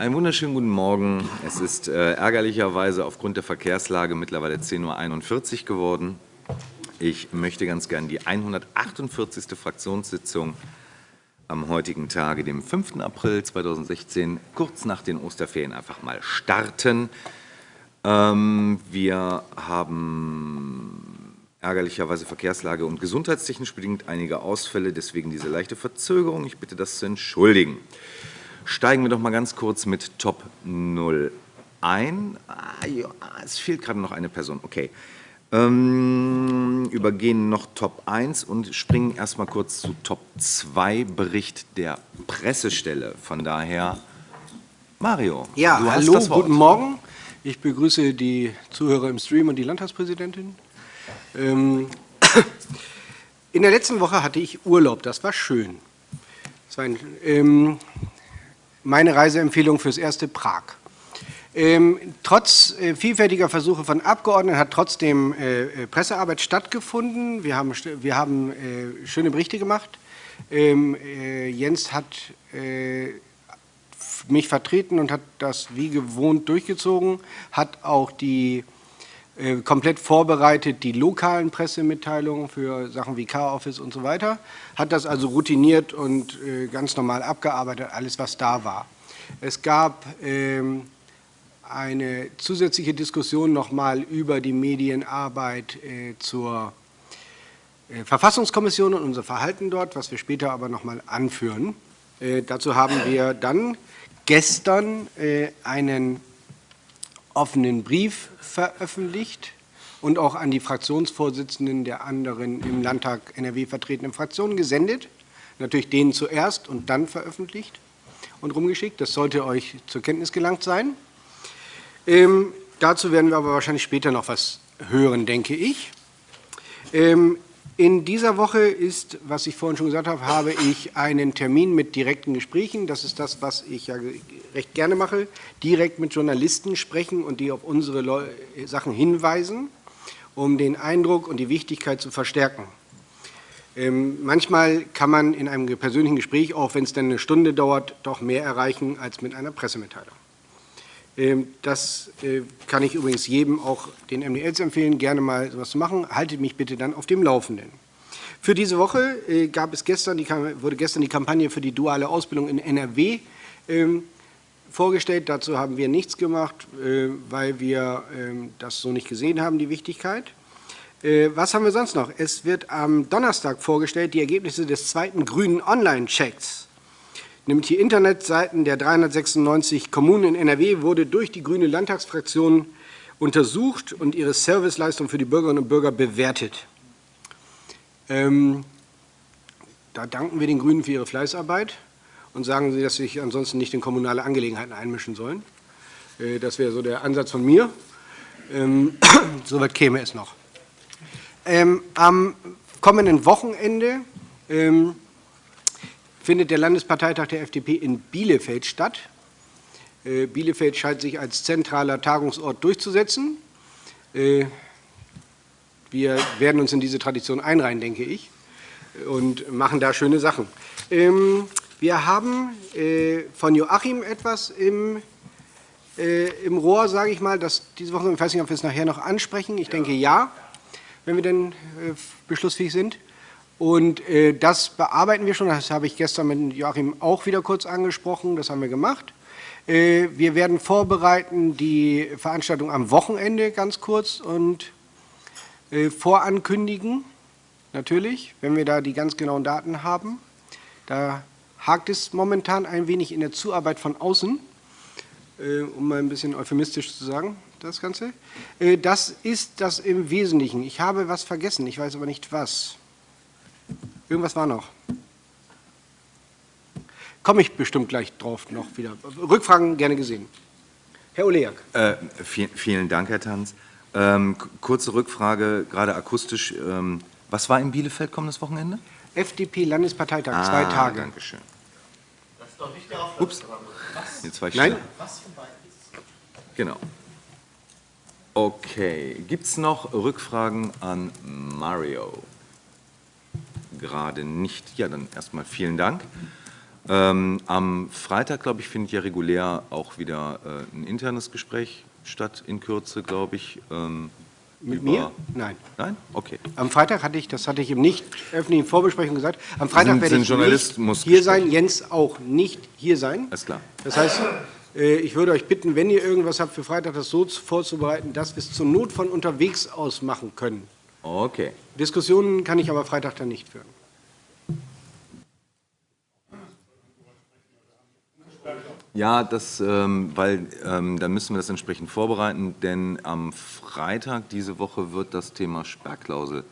Einen wunderschönen guten Morgen. Es ist äh, ärgerlicherweise aufgrund der Verkehrslage mittlerweile 10.41 Uhr geworden. Ich möchte ganz gern die 148. Fraktionssitzung am heutigen Tage, dem 5. April 2016, kurz nach den Osterferien einfach mal starten. Ähm, wir haben ärgerlicherweise Verkehrslage und gesundheitstechnisch bedingt einige Ausfälle, deswegen diese leichte Verzögerung. Ich bitte das zu entschuldigen. Steigen wir doch mal ganz kurz mit Top 0 ein. Ah, ja, es fehlt gerade noch eine Person. Okay. Ähm, übergehen noch Top 1 und springen erstmal kurz zu Top 2, Bericht der Pressestelle. Von daher, Mario, ja, hallo, guten Morgen. Ich begrüße die Zuhörer im Stream und die Landtagspräsidentin. Ähm, in der letzten Woche hatte ich Urlaub, das war schön. Das war ein, ähm, meine Reiseempfehlung fürs erste Prag. Ähm, trotz äh, vielfältiger Versuche von Abgeordneten hat trotzdem äh, äh Pressearbeit stattgefunden. Wir haben, wir haben äh, schöne Berichte gemacht. Ähm, äh, Jens hat äh, mich vertreten und hat das wie gewohnt durchgezogen, hat auch die komplett vorbereitet die lokalen Pressemitteilungen für Sachen wie Car-Office und so weiter, hat das also routiniert und ganz normal abgearbeitet, alles was da war. Es gab ähm, eine zusätzliche Diskussion nochmal über die Medienarbeit äh, zur äh, Verfassungskommission und unser Verhalten dort, was wir später aber nochmal anführen. Äh, dazu haben wir dann gestern äh, einen offenen Brief veröffentlicht und auch an die Fraktionsvorsitzenden der anderen im Landtag NRW vertretenen Fraktionen gesendet. Natürlich denen zuerst und dann veröffentlicht und rumgeschickt. Das sollte euch zur Kenntnis gelangt sein. Ähm, dazu werden wir aber wahrscheinlich später noch was hören, denke ich. Ähm, in dieser Woche ist, was ich vorhin schon gesagt habe, habe ich einen Termin mit direkten Gesprächen. Das ist das, was ich ja recht gerne mache. Direkt mit Journalisten sprechen und die auf unsere Sachen hinweisen, um den Eindruck und die Wichtigkeit zu verstärken. Ähm, manchmal kann man in einem persönlichen Gespräch, auch wenn es dann eine Stunde dauert, doch mehr erreichen als mit einer Pressemitteilung. Ähm, das äh, kann ich übrigens jedem, auch den MDLs empfehlen, gerne mal sowas zu machen. Haltet mich bitte dann auf dem Laufenden. Für diese Woche äh, gab es gestern die, wurde gestern die Kampagne für die duale Ausbildung in NRW ähm, vorgestellt. Dazu haben wir nichts gemacht, äh, weil wir ähm, das so nicht gesehen haben, die Wichtigkeit. Was haben wir sonst noch? Es wird am Donnerstag vorgestellt die Ergebnisse des zweiten grünen Online-Checks nämlich die Internetseiten der 396 Kommunen in NRW, wurde durch die grüne Landtagsfraktion untersucht und ihre Serviceleistung für die Bürgerinnen und Bürger bewertet. Ähm, da danken wir den Grünen für ihre Fleißarbeit und sagen sie, dass sie sich ansonsten nicht in kommunale Angelegenheiten einmischen sollen. Äh, das wäre so der Ansatz von mir. Ähm, Soweit käme es noch. Ähm, am kommenden Wochenende ähm, findet der Landesparteitag der FDP in Bielefeld statt. Äh, Bielefeld scheint sich als zentraler Tagungsort durchzusetzen. Äh, wir werden uns in diese Tradition einreihen, denke ich, und machen da schöne Sachen. Ähm, wir haben äh, von Joachim etwas im, im Rohr, sage ich mal, das diese Woche, ich weiß nicht, ob wir es nachher noch ansprechen. Ich denke ja, wenn wir denn beschlussfähig sind. Und äh, das bearbeiten wir schon, das habe ich gestern mit Joachim auch wieder kurz angesprochen, das haben wir gemacht. Äh, wir werden vorbereiten die Veranstaltung am Wochenende ganz kurz und äh, vorankündigen, natürlich, wenn wir da die ganz genauen Daten haben. Da hakt es momentan ein wenig in der Zuarbeit von außen, um mal ein bisschen euphemistisch zu sagen, das Ganze. Das ist das im Wesentlichen. Ich habe was vergessen, ich weiß aber nicht was. Irgendwas war noch. Komme ich bestimmt gleich drauf noch wieder. Rückfragen gerne gesehen. Herr Oleak. Äh, vielen, vielen, Dank, Herr Tanz. Ähm, kurze Rückfrage, gerade akustisch. Ähm, was war in Bielefeld kommendes Wochenende? FDP-Landesparteitag, ah, zwei Tage. Danke schön. Das ist doch nicht der Ups. Was? Jetzt war ich Nein. Was von beiden Genau. Okay. Gibt es noch Rückfragen an Mario? Gerade nicht. Ja, dann erstmal vielen Dank. Ähm, am Freitag, glaube ich, findet ja regulär auch wieder äh, ein internes Gespräch statt, in Kürze, glaube ich. Ähm, Mit mir? Nein. Nein? Okay. Am Freitag hatte ich, das hatte ich im nicht öffentlichen Vorbesprechung gesagt, am Freitag Sind- werde sind ich Journalismus- nicht hier sein, Jens auch nicht hier sein. Alles klar. Das heißt, äh, ich würde euch bitten, wenn ihr irgendwas habt für Freitag, das so vorzubereiten, dass wir es zur Not von unterwegs aus machen können. Okay. Diskussionen kann ich aber Freitag dann nicht führen. Ja, das, ähm, weil ähm, dann müssen wir das entsprechend vorbereiten, denn am Freitag diese Woche wird das Thema Sperrklausel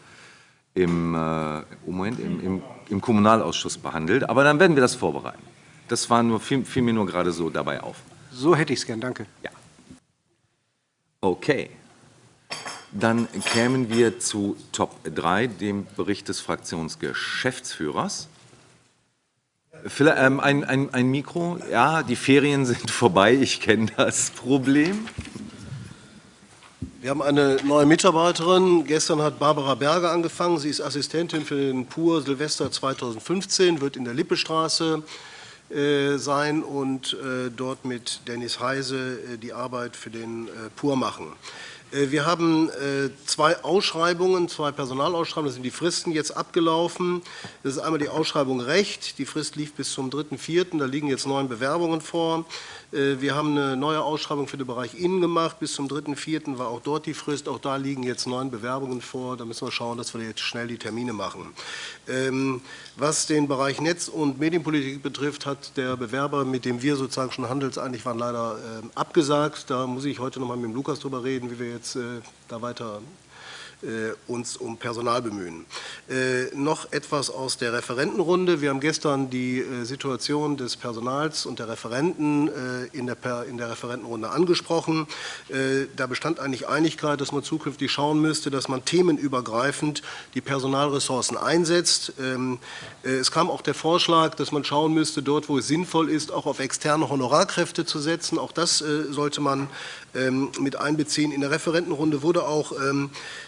im, äh, im Moment im, im, im Kommunalausschuss behandelt. Aber dann werden wir das vorbereiten. Das war nur, fiel, fiel mir nur gerade so dabei auf. So hätte ich es gern, danke. Ja. Okay. Dann kämen wir zu Top 3, dem Bericht des Fraktionsgeschäftsführers. Ähm, ein, ein, ein Mikro. Ja, die Ferien sind vorbei. Ich kenne das Problem. Wir haben eine neue Mitarbeiterin. Gestern hat Barbara Berger angefangen. Sie ist Assistentin für den PUR Silvester 2015, wird in der Lippestraße äh, sein und äh, dort mit Dennis Heise äh, die Arbeit für den PUR machen. Äh, Wir haben äh, zwei Ausschreibungen, zwei Personalausschreibungen, das sind die Fristen jetzt abgelaufen. Das ist einmal die Ausschreibung Recht, die Frist lief bis zum 3.4., da liegen jetzt neun Bewerbungen vor. Äh, Wir haben eine neue Ausschreibung für den Bereich Innen gemacht, bis zum 3.4. war auch dort die Frist, auch da liegen jetzt neun Bewerbungen vor, da müssen wir schauen, dass wir jetzt schnell die Termine machen. Ähm, Was den Bereich Netz- und Medienpolitik betrifft, hat der Bewerber, mit dem wir sozusagen schon handelseinig waren, leider ähm, abgesagt. Da muss ich heute noch mal mit dem Lukas drüber reden, wie wir jetzt äh, da weiter uns um Personal bemühen. Äh, noch etwas aus der Referentenrunde. Wir haben gestern die äh, Situation des Personals und der Referenten äh, in, der, Referentenrunde angesprochen. Äh, da bestand eigentlich Einigkeit, dass man zukünftig schauen müsste, dass man themenübergreifend die Personalressourcen einsetzt. Ähm, äh, es kam auch der Vorschlag, dass man schauen müsste, dort, wo es sinnvoll ist, auch auf externe Honorarkräfte zu setzen. Auch das äh, sollte man ähm, mit einbeziehen. In der Referentenrunde wurde auch ähm, äh, äh,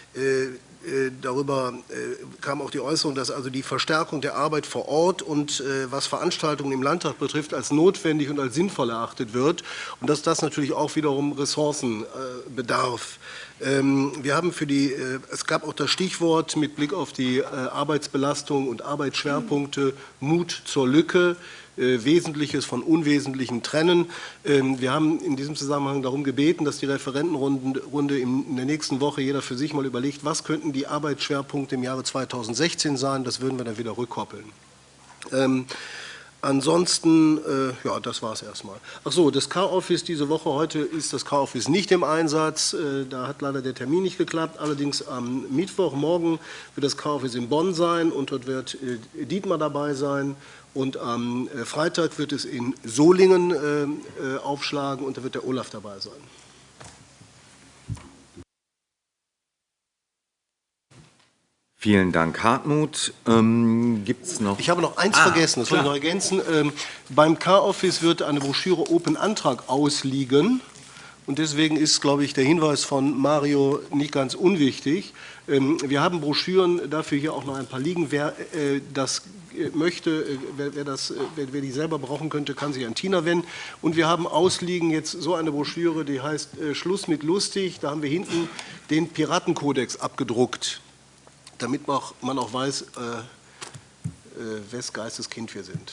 Darüber äh, kam auch die Äußerung, dass also die Verstärkung der Arbeit vor Ort und äh, was Veranstaltungen im Landtag betrifft, als notwendig und als sinnvoll erachtet wird und dass das natürlich auch wiederum Ressourcen bedarf. Ähm, Wir haben für die, äh, es gab auch das Stichwort mit Blick auf die äh, Arbeitsbelastung und Arbeitsschwerpunkte Mut zur Lücke, äh, Wesentliches von Unwesentlichen trennen. Ähm, Wir haben in diesem Zusammenhang darum gebeten, dass die Referentenrunde Runde in in der nächsten Woche jeder für sich mal überlegt, was könnten die Arbeitsschwerpunkte im Jahre 2016 sein. Das würden wir dann wieder rückkoppeln. Ähm, Ansonsten, äh, ja, das war es erstmal. Ach so, das Car-Office diese Woche, heute ist das Car-Office nicht im Einsatz. Äh, da hat leider der Termin nicht geklappt. Allerdings am Mittwochmorgen wird das Car-Office in Bonn sein und dort wird äh, Dietmar dabei sein. Und am äh, Freitag wird es in Solingen äh, äh, aufschlagen und da wird der Olaf dabei sein. Vielen Dank, Hartmut. Ähm, Gibt es noch? Ich habe noch eins Ah, vergessen, das wollte ich noch ergänzen. Ähm, beim Car-Office wird eine Broschüre Open Antrag ausliegen. Und deswegen ist, glaube ich, der Hinweis von Mario nicht ganz unwichtig. Ähm, wir haben Broschüren, dafür hier auch noch ein paar liegen. Wer äh, das äh, möchte, äh, wer, das, wer, die selber brauchen könnte, kann sich an Tina wenden. Und wir haben ausliegen jetzt so eine Broschüre, die heißt Schluss mit lustig. Da haben wir hinten den Piratenkodex abgedruckt, damit man auch, weiß, wes Geistes Kind wir sind.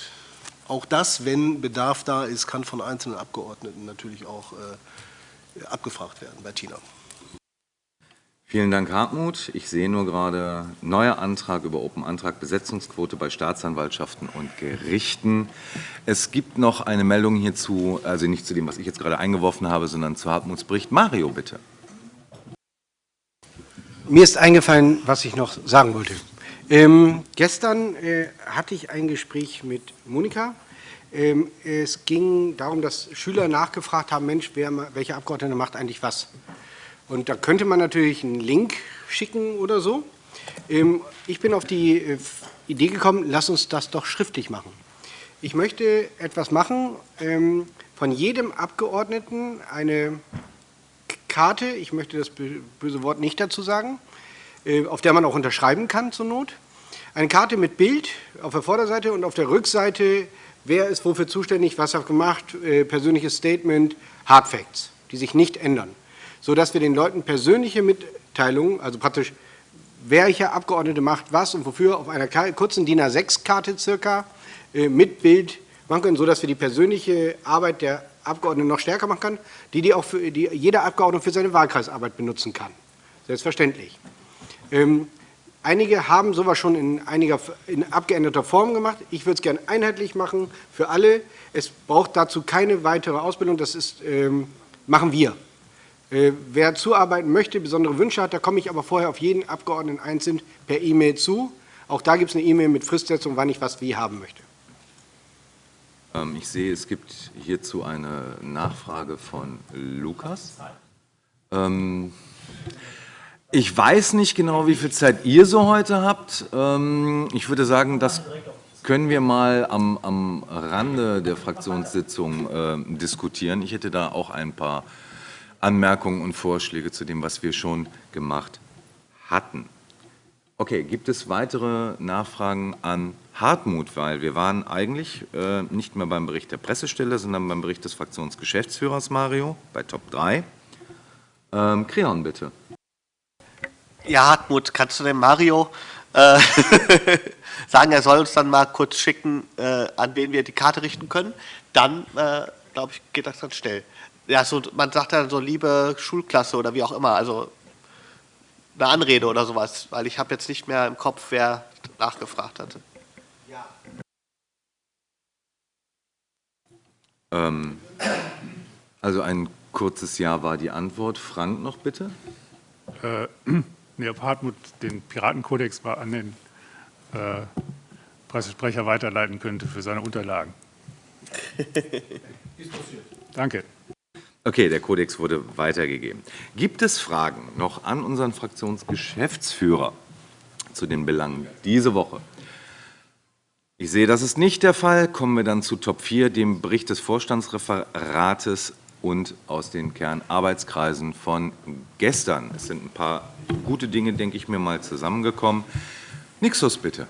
Auch das, wenn Bedarf da ist, kann von einzelnen Abgeordneten natürlich auch abgefragt werden bei Tina. Vielen Dank, Hartmut. Ich sehe nur gerade neuer Antrag über Open Antrag Besetzungsquote bei Staatsanwaltschaften und Gerichten. Es gibt noch eine Meldung hierzu, also nicht zu dem, was ich jetzt gerade eingeworfen habe, sondern zu Hartmuts Bericht. Mario, bitte. Mir ist eingefallen, was ich noch sagen wollte. Ähm, gestern äh, hatte ich ein Gespräch mit Monika. Ähm, es ging darum, dass Schüler nachgefragt haben, Mensch, wer, welcher Abgeordnete macht eigentlich was? Und da könnte man natürlich einen Link schicken oder so. Ähm, ich bin auf die äh, Idee gekommen, lass uns das doch schriftlich machen. Ich möchte etwas machen, ähm, von jedem Abgeordneten eine Karte, ich möchte das bö- böse Wort nicht dazu sagen, äh, auf der man auch unterschreiben kann zur Not. Eine Karte mit Bild auf der Vorderseite und auf der Rückseite, wer ist wofür zuständig, was hat gemacht, äh, persönliches Statement, Hard Facts, die sich nicht ändern, sodass wir den Leuten persönliche Mitteilungen, also praktisch welcher Abgeordnete macht was und wofür auf einer kurzen DIN A6-Karte circa äh, mit Bild machen können, sodass wir die persönliche Arbeit der Abgeordneten noch stärker machen können, die, die auch für, die jeder Abgeordnete für seine Wahlkreisarbeit benutzen kann. Selbstverständlich. Ähm, einige haben sowas schon in, einiger, in abgeänderter Form gemacht. Ich würde es gerne einheitlich machen für alle. Es braucht dazu keine weitere Ausbildung. Das ist, ähm, machen wir. Äh, wer zuarbeiten möchte, besondere Wünsche hat, da komme ich aber vorher auf jeden Abgeordneten einzeln per E-Mail zu. Auch da gibt es eine E-Mail mit Fristsetzung, wann ich was wie haben möchte. Ähm, ich sehe, es gibt hierzu eine Nachfrage von Lukas. Ähm, ich weiß nicht genau, wie viel Zeit ihr so heute habt. Ähm, ich würde sagen, das können wir mal am, Rande der Fraktionssitzung äh, diskutieren. Ich hätte da auch ein paar Anmerkungen und Vorschläge zu dem, was wir schon gemacht hatten. Okay, gibt es weitere Nachfragen an Hartmut? Weil wir waren eigentlich äh, nicht mehr beim Bericht der Pressestelle, sondern beim Bericht des Fraktionsgeschäftsführers Mario, bei Top 3. Ähm, Creon, bitte. Ja, Hartmut, kannst du dem Mario äh, sagen, er soll uns dann mal kurz schicken, äh, an wen wir die Karte richten können? Dann, äh, glaube ich, geht das dann schnell ja, so, man sagt dann so liebe Schulklasse oder wie auch immer, also eine Anrede oder sowas, weil ich habe jetzt nicht mehr im Kopf, wer nachgefragt hatte. Ja. Ähm, also ein kurzes Ja war die Antwort. Frank noch bitte? Äh, nee, ob Hartmut den Piratenkodex mal an den äh, Pressesprecher weiterleiten könnte für seine Unterlagen. Danke. Okay, der Kodex wurde weitergegeben. Gibt es Fragen noch an unseren Fraktionsgeschäftsführer zu den Belangen diese Woche? Ich sehe, das ist nicht der Fall. Kommen wir dann zu Top 4, dem Bericht des Vorstandsreferates und aus den Kernarbeitskreisen von gestern. Es sind ein paar gute Dinge, denke ich mir mal, zusammengekommen. Nixus, bitte.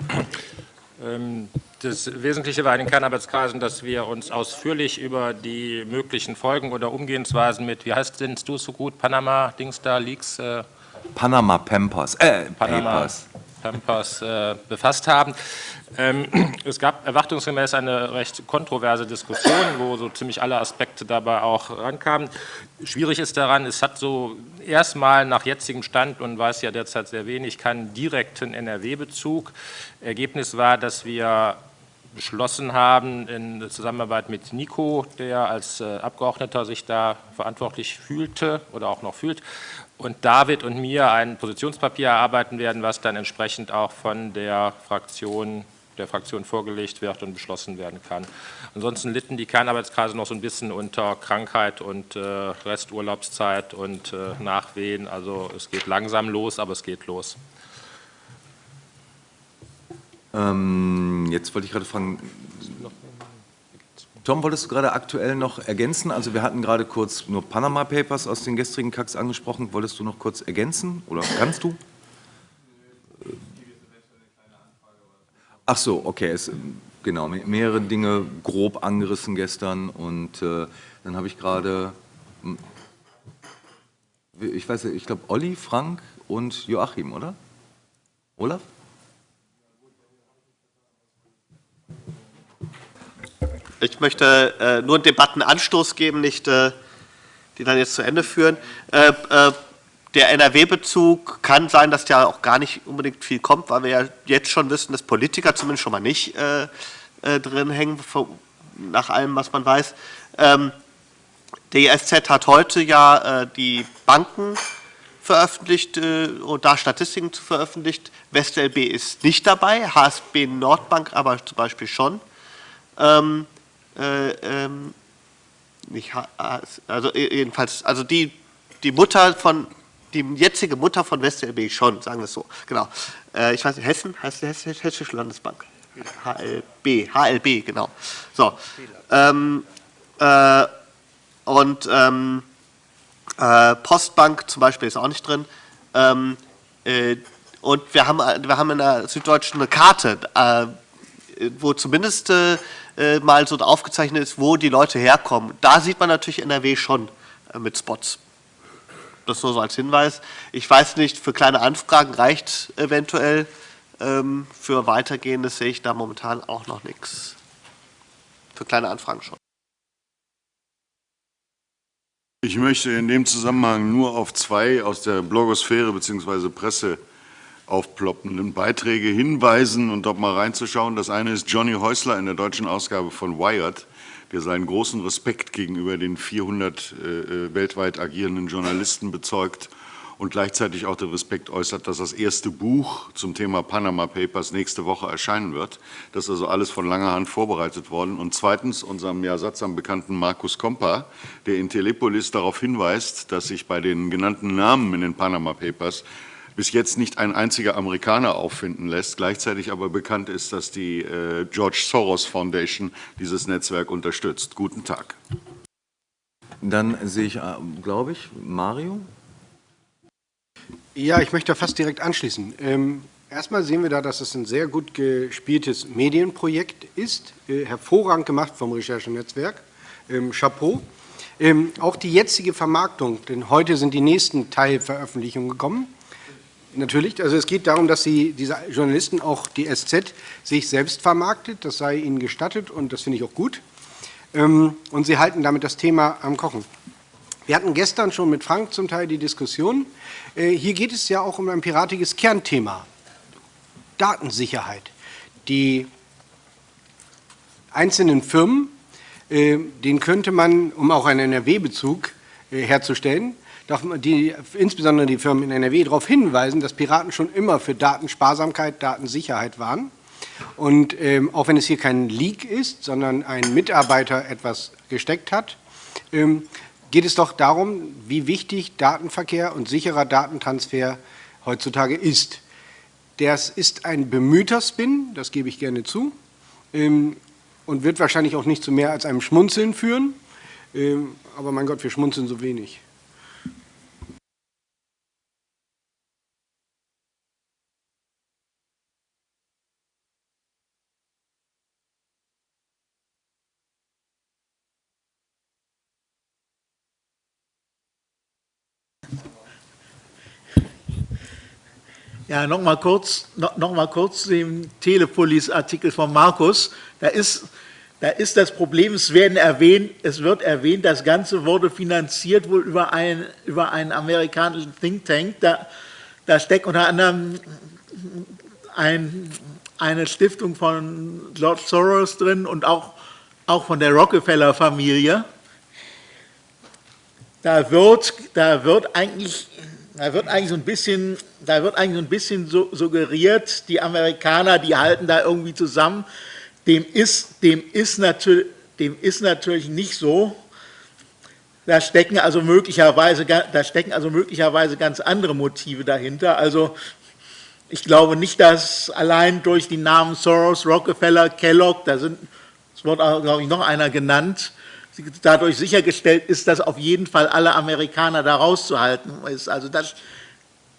Ähm, das Wesentliche war in den Kernarbeitskreisen, dass wir uns ausführlich über die möglichen Folgen oder Umgehensweisen mit, wie heißt denn du so gut, Panama, Dings da, Leaks? Äh, Panama Pampers, äh, Panama Papers. Pampers äh, befasst haben. Ähm, es gab erwartungsgemäß eine recht kontroverse Diskussion, wo so ziemlich alle Aspekte dabei auch rankamen. Schwierig ist daran, es hat so erstmal nach jetzigem Stand und weiß ja derzeit sehr wenig, keinen direkten NRW-Bezug. Ergebnis war, dass wir beschlossen haben, in Zusammenarbeit mit Nico, der als äh, Abgeordneter sich da verantwortlich fühlte oder auch noch fühlt, und David und mir ein Positionspapier erarbeiten werden, was dann entsprechend auch von der Fraktion der Fraktion vorgelegt wird und beschlossen werden kann. Ansonsten litten die Kernarbeitskreise noch so ein bisschen unter Krankheit und äh, Resturlaubszeit und äh, Nachwehen. Also es geht langsam los, aber es geht los. Ähm, jetzt wollte ich gerade fragen, Tom, wolltest du gerade aktuell noch ergänzen? Also wir hatten gerade kurz nur Panama Papers aus den gestrigen Kacks angesprochen. Wolltest du noch kurz ergänzen oder kannst du? Ach so, okay, es, genau, mehrere Dinge grob angerissen gestern und äh, dann habe ich gerade, hm, ich weiß nicht, ich glaube Olli, Frank und Joachim, oder? Olaf? Ich möchte äh, nur einen Debattenanstoß geben, nicht äh, die dann jetzt zu Ende führen. Äh, äh der NRW-Bezug kann sein, dass da auch gar nicht unbedingt viel kommt, weil wir ja jetzt schon wissen, dass Politiker zumindest schon mal nicht äh, äh, drin hängen, nach allem, was man weiß. Ähm, die SZ hat heute ja die Banken veröffentlicht und da Statistiken zu veröffentlicht. WestLB ist nicht dabei, HSB Nordbank aber zum Beispiel schon. Ähm, äh, ähm, nicht, also jedenfalls, also die, die Mutter von die jetzige Mutter von WestLB schon, sagen wir es so. Genau. Äh, ich weiß nicht, Hessen heißt die Hessische Landesbank. HLB, HLB, genau. So. Ähm, äh, und ähm, äh, Postbank zum Beispiel ist auch nicht drin. Ähm, äh, und wir haben, wir haben in der Süddeutschen eine Karte, äh, wo zumindest äh, mal so aufgezeichnet ist, wo die Leute herkommen. Da sieht man natürlich NRW schon äh, mit Spots. Das nur so als Hinweis. Ich weiß nicht, für kleine Anfragen reicht eventuell. Ähm, für weitergehendes sehe ich da momentan auch noch nichts. Für kleine Anfragen schon. Ich möchte in dem Zusammenhang nur auf zwei aus der Blogosphäre bzw. Presse aufploppenden Beiträge hinweisen und dort mal reinzuschauen. Das eine ist Johnny Häusler in der deutschen Ausgabe von Wired, der seinen großen Respekt gegenüber den 400 äh, äh, weltweit agierenden Journalisten bezeugt und gleichzeitig auch den Respekt äußert, dass das erste Buch zum Thema Panama Papers nächste Woche erscheinen wird. Das ist also alles von langer Hand vorbereitet worden. Und zweitens unserem ja sattsam bekannten Markus Kompa, der in Telepolis darauf hinweist, dass sich bei den genannten Namen in den Panama Papers bis jetzt nicht ein einziger Amerikaner auffinden lässt, gleichzeitig aber bekannt ist, dass die äh, George Soros Foundation dieses Netzwerk unterstützt. Guten Tag. Dann sehe ich, äh, glaube ich, Mario. Ja, ich möchte fast direkt anschließen. Ähm, erstmal sehen wir da, dass es ein sehr gut gespieltes Medienprojekt ist, äh, hervorragend gemacht vom Recherchenetzwerk. Ähm, Chapeau. Ähm, auch die jetzige Vermarktung, denn heute sind die nächsten Teilveröffentlichungen gekommen. Natürlich, also es geht darum, dass Sie, diese Journalisten, auch die SZ, sich selbst vermarktet, das sei ihnen gestattet und das finde ich auch gut. Ähm, und Sie halten damit das Thema am Kochen. Wir hatten gestern schon mit Frank zum Teil die Diskussion. Äh, hier geht es ja auch um ein piratiges Kernthema, Datensicherheit. Die einzelnen Firmen, äh, denen könnte man, um auch einen NRW-Bezug äh, herzustellen, darf die, insbesondere die Firmen in NRW darauf hinweisen, dass Piraten schon immer für Datensparsamkeit, Datensicherheit waren. Und ähm, auch wenn es hier kein Leak ist, sondern ein Mitarbeiter etwas gesteckt hat, ähm, geht es doch darum, wie wichtig Datenverkehr und sicherer Datentransfer heutzutage ist. Das ist ein bemühter Spin, das gebe ich gerne zu, ähm, und wird wahrscheinlich auch nicht zu mehr als einem Schmunzeln führen. Ähm, aber mein Gott, wir schmunzeln so wenig. Ja, nochmal kurz, noch, noch mal kurz den Telepolis-Artikel von Markus. Da ist, da ist das Problem, es, werden erwähnt, es wird erwähnt, das Ganze wurde finanziert wohl über, ein, über einen amerikanischen Think Tank. Da, da steckt unter anderem ein, eine Stiftung von George Soros drin und auch, auch von der Rockefeller-Familie. Da wird, da wird eigentlich da wird eigentlich so ein bisschen, da wird eigentlich so ein bisschen suggeriert, die Amerikaner, die halten da irgendwie zusammen. Dem ist, dem ist, natürlich, dem ist natürlich nicht so. Da stecken, also möglicherweise, da stecken also möglicherweise ganz andere Motive dahinter. Also ich glaube nicht, dass allein durch die Namen Soros, Rockefeller, Kellogg, da sind, es wird auch, glaube ich, noch einer genannt, dadurch sichergestellt ist, dass auf jeden Fall alle Amerikaner da rauszuhalten ist. Also das,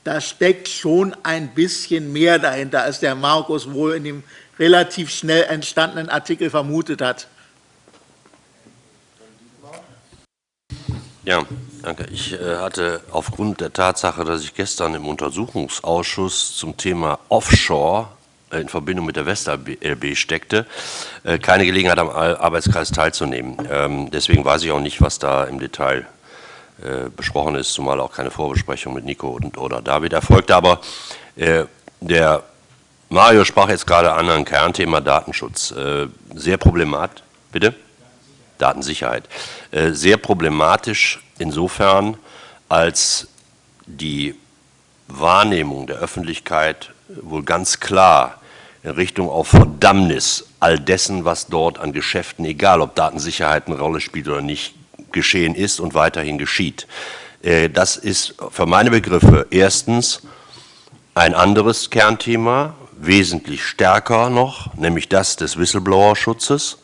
da steckt schon ein bisschen mehr dahinter, als der Markus wohl in dem relativ schnell entstandenen Artikel vermutet hat. Ja, danke. Ich äh, hatte aufgrund der Tatsache, dass ich gestern im Untersuchungsausschuss zum Thema Offshore in Verbindung mit der WestLB steckte, äh, keine Gelegenheit am Arbeitskreis teilzunehmen. Ähm, deswegen weiß ich auch nicht, was da im Detail äh, besprochen ist, zumal auch keine Vorbesprechung mit Nico und, oder David erfolgte. Aber äh, der Mario sprach jetzt gerade an ein Kernthema Datenschutz. Sehr problematisch, bitte? Datensicherheit. Sehr problematisch insofern, als die Wahrnehmung der Öffentlichkeit wohl ganz klar in Richtung auf Verdammnis all dessen, was dort an Geschäften, egal ob Datensicherheit eine Rolle spielt oder nicht, geschehen ist und weiterhin geschieht. Äh, das ist für meine Begriffe erstens ein anderes Kernthema, wesentlich stärker noch, nämlich das des Whistleblower-Schutzes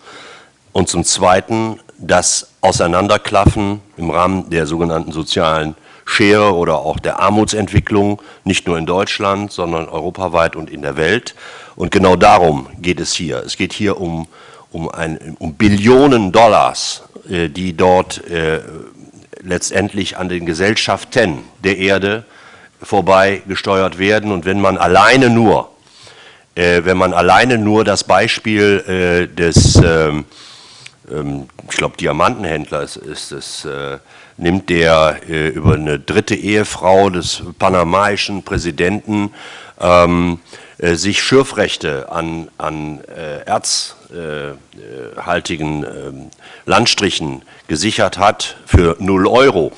und zum Zweiten das Auseinanderklaffen im Rahmen der sogenannten sozialen Schere oder auch der Armutsentwicklung, nicht nur in Deutschland, sondern europaweit und in der Welt. Und genau darum geht es hier. Es geht hier um, um, ein, um Billionen Dollars, äh, die dort äh, letztendlich an den Gesellschaften der Erde vorbei gesteuert werden. Und wenn man alleine nur, äh, wenn man alleine nur das Beispiel des, ähm, ähm, ich glaube, Diamantenhändler ist, es, nimmt, der äh, über eine dritte Ehefrau des panamaischen Präsidenten ähm, äh, sich Schürfrechte an, an äh, erzhaltigen ähm, Landstrichen gesichert hat für 0 Euro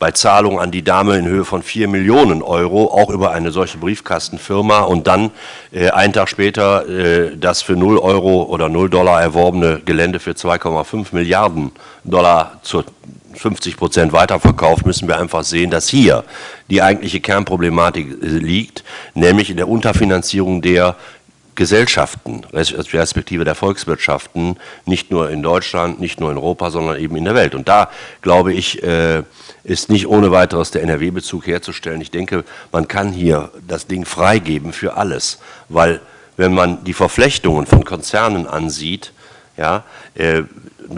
bei Zahlung an die Dame in Höhe von 4 Millionen Euro, auch über eine solche Briefkastenfirma. Und dann äh, einen Tag später äh, das für 0 Euro oder 0 Dollar erworbene Gelände für 2,5 Milliarden Dollar zur 50 Prozent weiterverkauft, müssen wir einfach sehen, dass hier die eigentliche Kernproblematik äh, liegt, nämlich in der Unterfinanzierung der Gesellschaften, respektive der Volkswirtschaften, nicht nur in Deutschland, nicht nur in Europa, sondern eben in der Welt. Und da, glaube ich, äh, ist nicht ohne weiteres der NRW-Bezug herzustellen. Ich denke, man kann hier das Ding freigeben für alles, weil wenn man die Verflechtungen von Konzernen ansieht, ja, äh,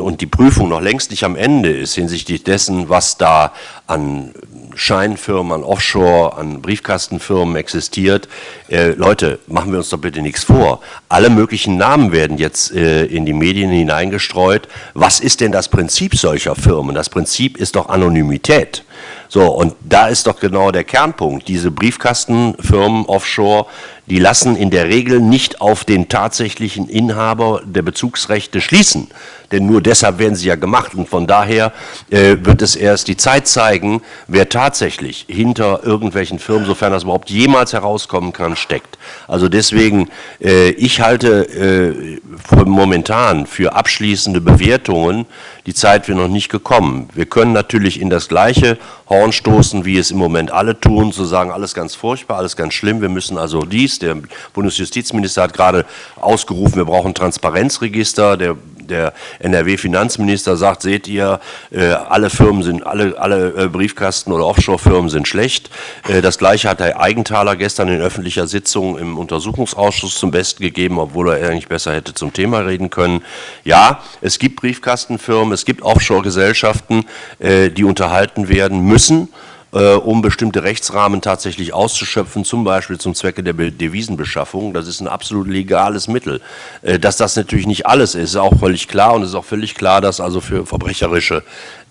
und die Prüfung noch längst nicht am Ende ist hinsichtlich dessen, was da an Scheinfirmen, an Offshore, an Briefkastenfirmen existiert. Äh, Leute, machen wir uns doch bitte nichts vor. Alle möglichen Namen werden jetzt äh, in die Medien hineingestreut. Was ist denn das Prinzip solcher Firmen? Das Prinzip ist doch Anonymität. So, und da ist doch genau der Kernpunkt. Diese Briefkastenfirmen offshore, die lassen in der Regel nicht auf den tatsächlichen Inhaber der Bezugsrechte schließen. Denn nur deshalb werden sie ja gemacht. Und von daher äh, wird es erst die Zeit zeigen, wer tatsächlich hinter irgendwelchen Firmen, sofern das überhaupt jemals herauskommen kann, steckt. Also deswegen, äh, ich halte äh, momentan für abschließende Bewertungen die Zeit wäre noch nicht gekommen. Wir können natürlich in das gleiche Horn stoßen, wie es im Moment alle tun, zu sagen, alles ganz furchtbar, alles ganz schlimm, wir müssen also dies, der Bundesjustizminister hat gerade ausgerufen, wir brauchen Transparenzregister, der der NRW-Finanzminister sagt, seht ihr, äh, alle Firmen sind, alle, alle äh, Briefkasten- oder Offshore-Firmen sind schlecht. Äh, das Gleiche hat der Eigenthaler gestern in öffentlicher Sitzung im Untersuchungsausschuss zum Besten gegeben, obwohl er eigentlich besser hätte zum Thema reden können. Ja, es gibt Briefkastenfirmen, es gibt Offshore-Gesellschaften, die unterhalten werden müssen äh, um bestimmte Rechtsrahmen tatsächlich auszuschöpfen, zum Beispiel zum Zwecke der Devisenbeschaffung. Das ist ein absolut legales Mittel. Äh, dass das natürlich nicht alles ist, ist auch völlig klar und es ist auch völlig klar, dass also für verbrecherische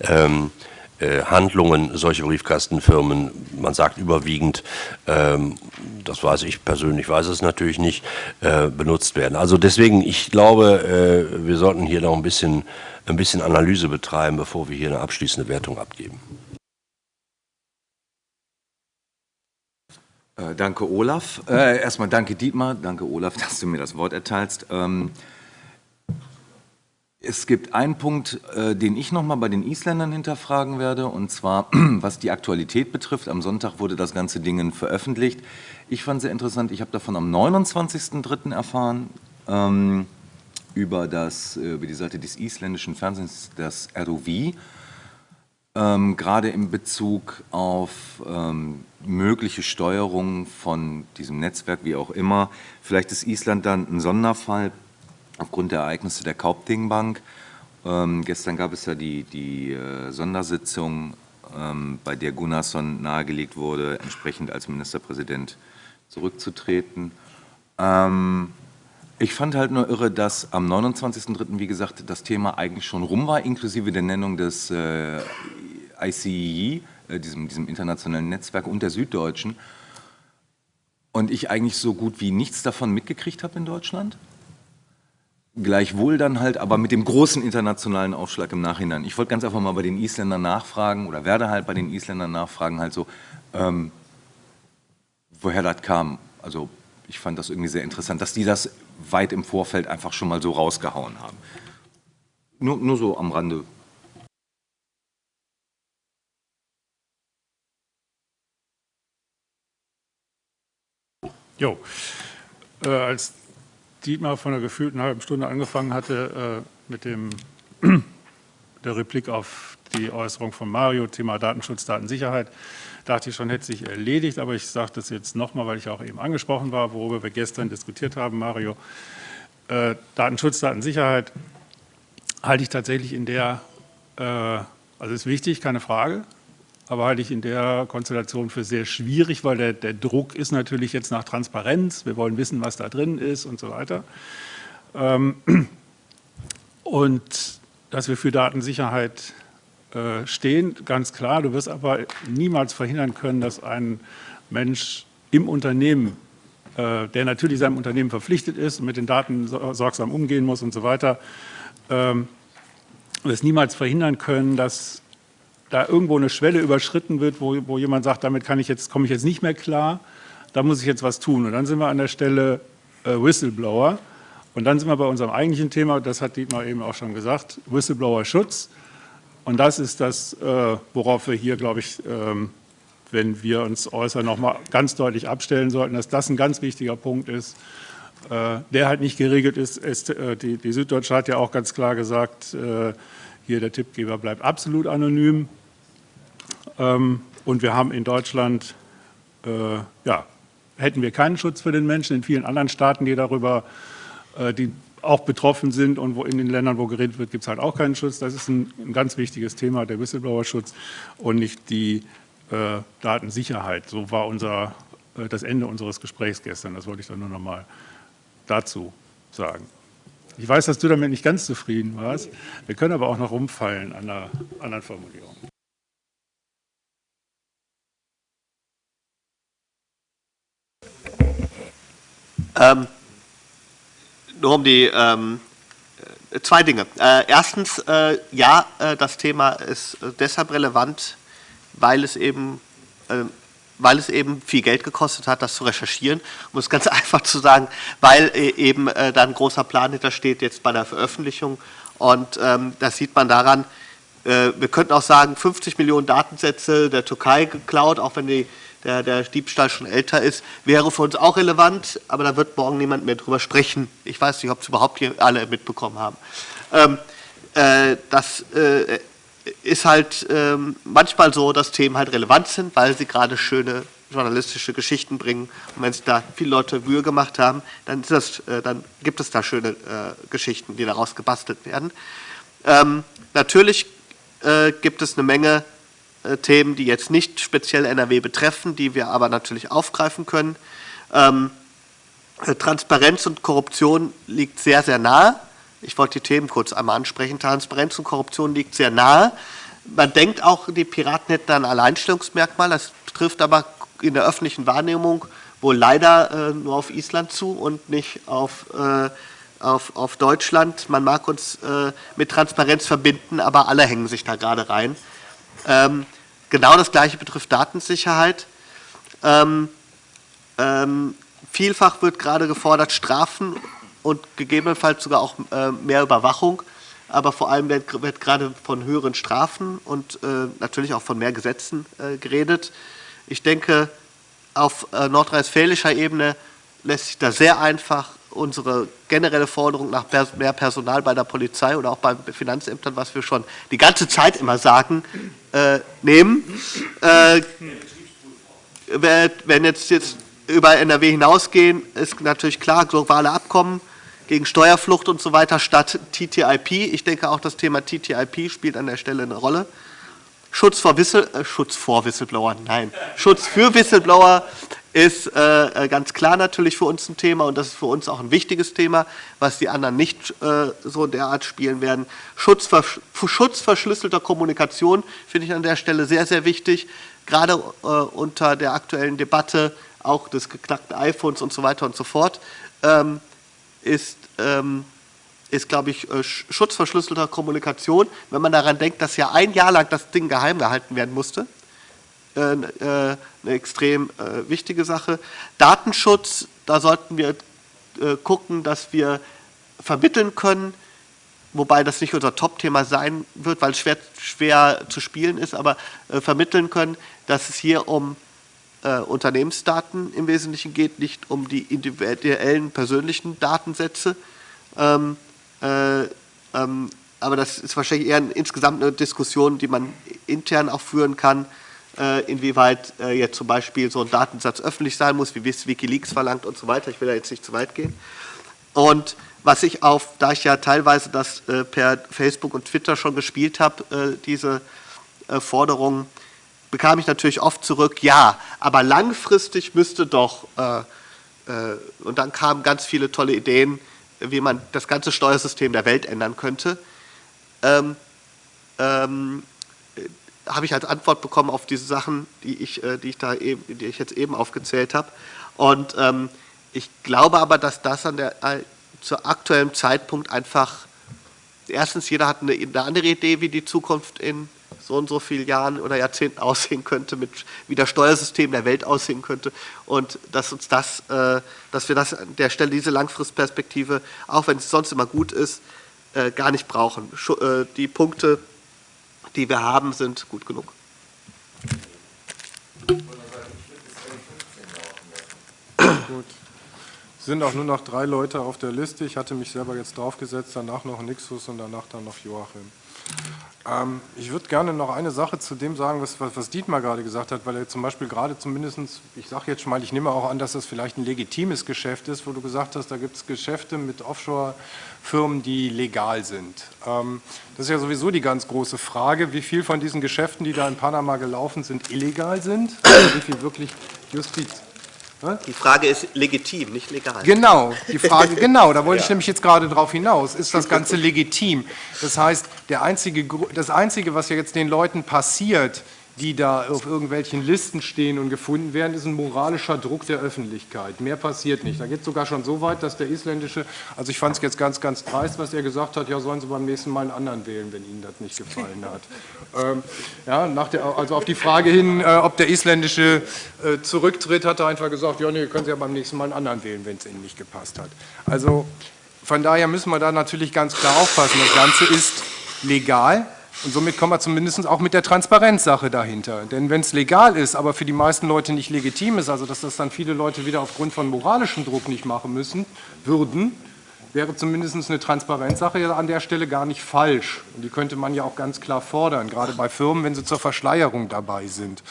ähm, äh, Handlungen solche Briefkastenfirmen, man sagt überwiegend, ähm, das weiß ich persönlich, weiß es natürlich nicht, äh, benutzt werden. Also deswegen, ich glaube, äh, wir sollten hier noch ein bisschen, ein bisschen Analyse betreiben, bevor wir hier eine abschließende Wertung abgeben. Äh, danke, Olaf. Äh, erstmal danke, Dietmar. Danke, Olaf, dass du mir das Wort erteilst. Ähm, es gibt einen Punkt, äh, den ich noch mal bei den Isländern hinterfragen werde, und zwar, was die Aktualität betrifft. Am Sonntag wurde das ganze Ding veröffentlicht. Ich fand es sehr interessant, ich habe davon am 29.03. erfahren, ähm, über, das, äh, über die Seite des isländischen Fernsehens, das ROV, ähm, gerade in Bezug auf ähm, mögliche Steuerung von diesem Netzwerk, wie auch immer. Vielleicht ist Island dann ein Sonderfall aufgrund der Ereignisse der Kaupting-Bank. Ähm, gestern gab es ja die, die äh, Sondersitzung, ähm, bei der Gunnarsson nahegelegt wurde, entsprechend als Ministerpräsident zurückzutreten. Ich fand halt nur irre, dass am 29.03., wie gesagt, das Thema eigentlich schon rum war, inklusive der Nennung des äh, ICEE, äh, diesem, diesem internationalen Netzwerk und der Süddeutschen. Und ich eigentlich so gut wie nichts davon mitgekriegt habe in Deutschland. Gleichwohl dann halt aber mit dem großen internationalen Aufschlag im Nachhinein. Ich wollte ganz einfach mal bei den Isländern nachfragen oder werde halt bei den Isländern nachfragen, halt so, ähm, woher das kam. Also ich fand das irgendwie sehr interessant, dass die das weit im Vorfeld einfach schon mal so rausgehauen haben. Nur, nur so am Rande Jo, äh, als Dietmar von einer gefühlten halben Stunde angefangen hatte äh, mit dem, der Replik auf die Äußerung von Mario, Thema Datenschutz, Datensicherheit, dachte ich schon, hätte sich erledigt, aber ich sage das jetzt nochmal, weil ich auch eben angesprochen war, worüber wir gestern diskutiert haben, Mario. Äh, Datenschutz, Datensicherheit halte ich tatsächlich in der, äh, also ist wichtig, keine Frage, aber halte ich in der Konstellation für sehr schwierig, weil der, der Druck ist natürlich jetzt nach Transparenz, wir wollen wissen, was da drin ist und so weiter. Ähm, und dass wir für Datensicherheit äh, stehen, ganz klar. Du wirst aber niemals verhindern können, dass ein Mensch im Unternehmen, äh, der natürlich seinem Unternehmen verpflichtet ist und mit den Daten sorgsam umgehen muss und so weiter, ähm, wirst niemals verhindern können, dass da irgendwo eine Schwelle überschritten wird, wo, wo jemand sagt, damit kann ich jetzt, komme ich jetzt nicht mehr klar, da muss ich jetzt was tun. Und dann sind wir an der Stelle äh, Whistleblower. Und dann sind wir bei unserem eigentlichen Thema, das hat Dietmar eben auch schon gesagt, Whistleblower-Schutz. Und das ist das, äh, worauf wir hier, glaube ich, ähm, wenn wir uns äußern, nochmal ganz deutlich abstellen sollten, dass das ein ganz wichtiger Punkt ist, äh, der halt nicht geregelt ist. Äh, die, die Süddeutsche hat ja auch ganz klar gesagt, hier der Tippgeber bleibt absolut anonym. Ähm, und wir haben in Deutschland, ja, hätten wir keinen Schutz für den Menschen. In vielen anderen Staaten, die darüber, die auch betroffen sind und wo in den Ländern, wo geredet wird, gibt es halt auch keinen Schutz. Das ist ein, ein ganz wichtiges Thema, der Whistleblower-Schutz und nicht die äh, Datensicherheit. So war unser, äh, das Ende unseres Gesprächs gestern. Das wollte ich dann nur noch mal dazu sagen. Ich weiß, dass du damit nicht ganz zufrieden warst. Wir können aber auch noch rumfallen an einer anderen Formulierung. Ähm, nur um die ähm, äh, zwei Dinge. Äh, erstens, äh, ja, äh, das Thema ist äh, deshalb relevant, weil es eben äh, weil es eben viel Geld gekostet hat, das zu recherchieren, um es ganz einfach zu sagen, weil eben da ein großer Plan hintersteht jetzt bei der Veröffentlichung. Und ähm, das sieht man daran, wir könnten auch sagen, 50 Millionen Datensätze der Türkei geklaut, auch wenn die der, der Diebstahl schon älter ist, wäre für uns auch relevant, aber da wird morgen niemand mehr drüber sprechen. Ich weiß nicht, ob es überhaupt hier alle mitbekommen haben. Ähm, äh, das äh, ist halt äh, manchmal so, dass Themen halt relevant sind, weil sie gerade schöne journalistische Geschichten bringen. Und wenn sich da viele Leute Mühe gemacht haben, dann, das, äh, dann gibt es da schöne äh, Geschichten, die daraus gebastelt werden. Ähm, natürlich äh, gibt es eine Menge Themen, die jetzt nicht speziell NRW betreffen, die wir aber natürlich aufgreifen können. Ähm, äh, Transparenz und Korruption liegt sehr, sehr nahe. Ich wollte die Themen kurz einmal ansprechen. Transparenz und Korruption liegt sehr nahe. Man denkt auch, die Piraten hätten ein Alleinstellungsmerkmal. Das trifft aber in der öffentlichen Wahrnehmung wohl leider äh, nur auf Island zu und nicht auf, äh, auf, auf Deutschland. Man mag uns äh, mit Transparenz verbinden, aber alle hängen sich da gerade rein. Ähm, genau das Gleiche betrifft Datensicherheit. Ähm, ähm, vielfach wird gerade gefordert Strafen und gegebenenfalls sogar auch äh, mehr Überwachung. Aber vor allem wird, wird, gerade von höheren Strafen und äh, natürlich auch von mehr Gesetzen äh, geredet. Ich denke, auf äh, nordrhein-westfälischer Ebene lässt sich da sehr einfach unsere generelle Forderung nach mehr Personal bei der Polizei oder auch bei Finanzämtern, was wir schon die ganze Zeit immer sagen, äh, nehmen. Äh, wenn jetzt, jetzt über NRW hinausgehen, ist natürlich klar, globale Abkommen gegen Steuerflucht und so weiter statt TTIP. Ich denke auch, das Thema TTIP spielt an der Stelle eine Rolle. Schutz vor, Whistle, äh, Schutz vor Whistleblower, nein, Schutz für Whistleblower ist äh, ganz klar natürlich für uns ein Thema und das ist für uns auch ein wichtiges Thema, was die anderen nicht äh, so derart spielen werden. Schutz, Schutz verschlüsselter Kommunikation finde ich an der Stelle sehr, sehr wichtig, gerade äh, unter der aktuellen Debatte auch des geknackten iPhones und so weiter und so fort, ähm, ist, ähm, ist, glaube ich, äh, Schutz verschlüsselter Kommunikation, wenn man daran denkt, dass ja ein Jahr lang das Ding geheim gehalten werden musste, äh, äh, eine extrem äh, wichtige Sache. Datenschutz, da sollten wir gucken, dass wir vermitteln können, wobei das nicht unser Top-Thema sein wird, weil es schwer, schwer zu spielen ist, aber vermitteln können, dass es hier um Unternehmensdaten im Wesentlichen geht, nicht um die individuellen persönlichen Datensätze. Ähm, äh, ähm, aber das ist wahrscheinlich eher insgesamt eine Diskussion, die man intern auch führen kann, äh, inwieweit äh, jetzt zum Beispiel so ein Datensatz öffentlich sein muss, wie Wikileaks verlangt und so weiter. Ich will da jetzt nicht zu weit gehen. Und was ich auf, da ich ja teilweise das äh, per Facebook und Twitter schon gespielt habe, diese Forderungen, bekam ich natürlich oft zurück, ja, aber langfristig müsste doch, und dann kamen ganz viele tolle Ideen, wie man das ganze Steuersystem der Welt ändern könnte. Ähm, ähm, habe ich als Antwort bekommen auf diese Sachen, die ich, äh, die ich, da eben, die ich jetzt eben aufgezählt habe. Und ähm, ich glaube aber, dass das an der, äh, zu aktuellem Zeitpunkt einfach, erstens, jeder hat eine, eine, andere Idee, wie die Zukunft in so und so vielen Jahren oder Jahrzehnten aussehen könnte, mit, wie das Steuersystem der Welt aussehen könnte. Und dass uns das, äh, dass wir das an der Stelle, diese Langfristperspektive, auch wenn es sonst immer gut ist, äh, gar nicht brauchen. Äh, die Punkte, die wir haben, sind gut genug. Gut. Es sind auch nur noch drei Leute auf der Liste. Ich hatte mich selber jetzt draufgesetzt, danach noch Nixus und danach dann noch Joachim. Ähm, ich würde gerne noch eine Sache zu dem sagen, was, was Dietmar gerade gesagt hat, weil er zum Beispiel gerade zumindest, ich sage jetzt schon mal, ich nehme auch an, dass das vielleicht ein legitimes Geschäft ist, wo du gesagt hast, da gibt es Geschäfte mit Offshore-Firmen, die legal sind. Ähm, das ist ja sowieso die ganz große Frage, wie viel von diesen Geschäften, die da in Panama gelaufen sind, illegal sind, also wie viel wirklich Justiz, die Frage ist legitim, nicht legal. Genau, die Frage, genau, da wollte ja. ich nämlich jetzt gerade drauf hinaus. Ist das Ganze legitim? Das heißt, der einzige, das Einzige, was ja jetzt den Leuten passiert, die da auf irgendwelchen Listen stehen und gefunden werden, ist ein moralischer Druck der Öffentlichkeit. Mehr passiert nicht. Da geht es sogar schon so weit, dass der isländische, also ich fand es jetzt ganz, ganz dreist, was er gesagt hat, ja, sollen Sie beim nächsten Mal einen anderen wählen, wenn Ihnen das nicht gefallen hat. ähm, ja, nach der, also auf die Frage hin, äh, ob der isländische äh, zurücktritt, hat er einfach gesagt, ja, nee, können Sie ja beim nächsten Mal einen anderen wählen, wenn es Ihnen nicht gepasst hat. Also von daher müssen wir da natürlich ganz klar aufpassen. Das Ganze ist legal, und somit kommen wir zumindest auch mit der Transparenzsache dahinter. Denn wenn es legal ist, aber für die meisten Leute nicht legitim ist, also dass das dann viele Leute wieder aufgrund von moralischem Druck nicht machen müssen, würden, wäre zumindest eine Transparenzsache an der Stelle gar nicht falsch. Und die könnte man ja auch ganz klar fordern, gerade bei Firmen, wenn sie zur Verschleierung dabei sind.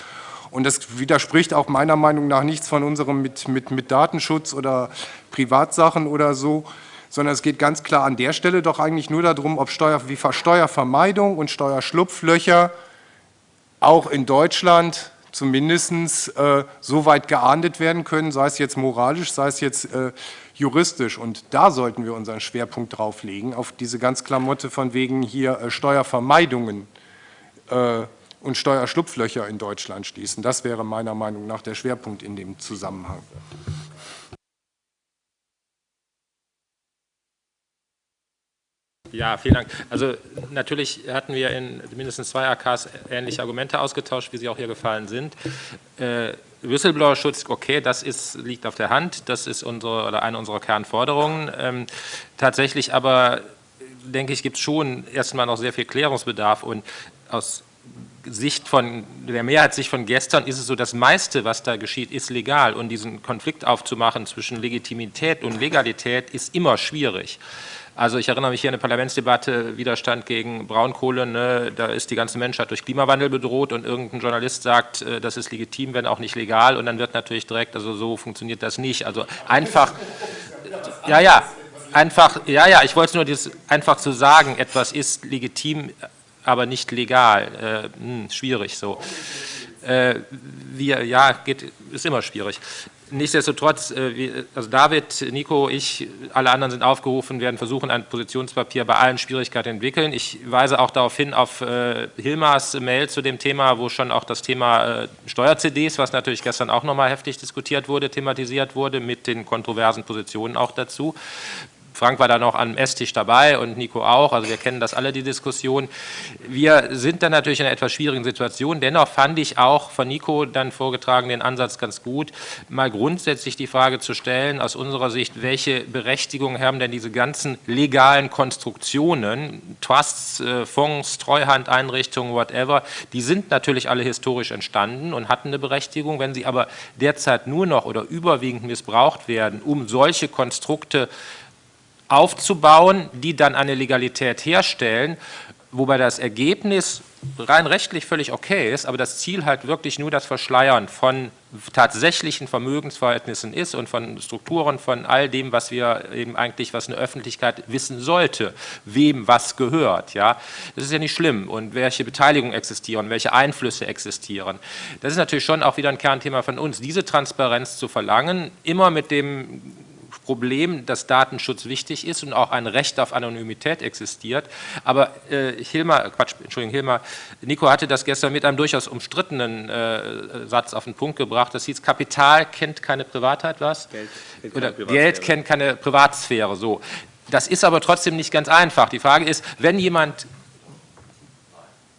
Und das widerspricht auch meiner Meinung nach nichts von unserem mit, mit, mit Datenschutz oder Privatsachen oder so, sondern es geht ganz klar an der Stelle doch eigentlich nur darum, ob Steuer, wie Steuervermeidung und Steuerschlupflöcher auch in Deutschland zumindest äh, so weit geahndet werden können, sei es jetzt moralisch, sei es jetzt äh, juristisch. Und da sollten wir unseren Schwerpunkt drauf legen, auf diese ganz Klamotte von wegen hier äh, Steuervermeidungen äh, und Steuerschlupflöcher in Deutschland schließen. Das wäre meiner Meinung nach der Schwerpunkt in dem Zusammenhang. Ja, vielen Dank. Also natürlich hatten wir in mindestens zwei AKs ähnliche Argumente ausgetauscht, wie sie auch hier gefallen sind. Äh, Whistleblower-Schutz, okay, das ist, liegt auf der Hand, das ist unsere oder eine unserer Kernforderungen. Ähm, tatsächlich aber, denke ich, gibt es schon erstmal noch sehr viel Klärungsbedarf und aus Sicht von der Mehrheitssicht von gestern ist es so, das meiste, was da geschieht, ist legal und diesen Konflikt aufzumachen zwischen Legitimität und Legalität ist immer schwierig. Also ich erinnere mich hier an eine Parlamentsdebatte, Widerstand gegen Braunkohle, ne, da ist die ganze Menschheit durch Klimawandel bedroht und irgendein Journalist sagt, äh, das ist legitim, wenn auch nicht legal und dann wird natürlich direkt, also so funktioniert das nicht. Also einfach, ja, ja, einfach, ja, ja, ich wollte nur das einfach zu sagen, etwas ist legitim, aber nicht legal, äh, hm, schwierig so. Äh, wir, ja, geht, ist immer schwierig. Nichtsdestotrotz, äh, also David, Nico, ich, alle anderen sind aufgerufen, werden versuchen, ein Positionspapier bei allen Schwierigkeiten entwickeln. Ich weise auch darauf hin, auf äh, Hilmars Mail zu dem Thema, wo schon auch das Thema äh, Steuer-CDs, was natürlich gestern auch nochmal heftig diskutiert wurde, thematisiert wurde, mit den kontroversen Positionen auch dazu. Frank war dann auch am Esstisch dabei und Nico auch, also wir kennen das alle, die Diskussion. Wir sind dann natürlich in einer etwas schwierigen Situation, dennoch fand ich auch von Nico dann vorgetragen den Ansatz ganz gut, mal grundsätzlich die Frage zu stellen, aus unserer Sicht, welche Berechtigung haben denn diese ganzen legalen Konstruktionen, Trusts, äh, Fonds, Treuhandeinrichtungen, whatever, die sind natürlich alle historisch entstanden und hatten eine Berechtigung, wenn sie aber derzeit nur noch oder überwiegend missbraucht werden, um solche Konstrukte aufzubauen, die dann eine Legalität herstellen, wobei das Ergebnis rein rechtlich völlig okay ist, aber das Ziel halt wirklich nur das Verschleiern von tatsächlichen Vermögensverhältnissen ist und von Strukturen, von all dem, was wir eben eigentlich, was eine Öffentlichkeit wissen sollte, wem was gehört. Ja? Das ist ja nicht schlimm und welche Beteiligungen existieren, welche Einflüsse existieren. Das ist natürlich schon auch wieder ein Kernthema von uns, diese Transparenz zu verlangen, immer mit dem Problem, dass Datenschutz wichtig ist und auch ein Recht auf Anonymität existiert. Aber äh, Hilmar, Quatsch, Entschuldigung, Hilmar, Nico hatte das gestern mit einem durchaus umstrittenen äh, Satz auf den Punkt gebracht. Das hieß, Kapital kennt keine Privatheit, was? Geld, kennt Oder Geld kennt keine Privatsphäre, so. Das ist aber trotzdem nicht ganz einfach. Die Frage ist, wenn jemand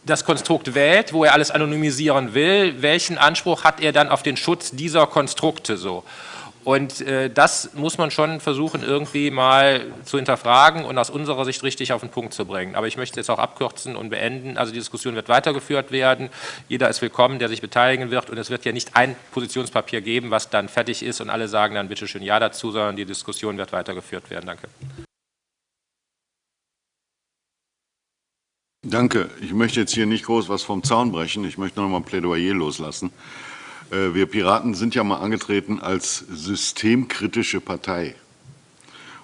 das Konstrukt wählt, wo er alles anonymisieren will, welchen Anspruch hat er dann auf den Schutz dieser Konstrukte so? Und äh, das muss man schon versuchen, irgendwie mal zu hinterfragen und aus unserer Sicht richtig auf den Punkt zu bringen. Aber ich möchte jetzt auch abkürzen und beenden. Also die Diskussion wird weitergeführt werden. Jeder ist willkommen, der sich beteiligen wird. Und es wird ja nicht ein Positionspapier geben, was dann fertig ist und alle sagen dann bitte schön Ja dazu, sondern die Diskussion wird weitergeführt werden. Danke. Danke. Ich möchte jetzt hier nicht groß was vom Zaun brechen. Ich möchte noch mal ein Plädoyer loslassen. Äh, wir Piraten sind ja mal angetreten als systemkritische Partei.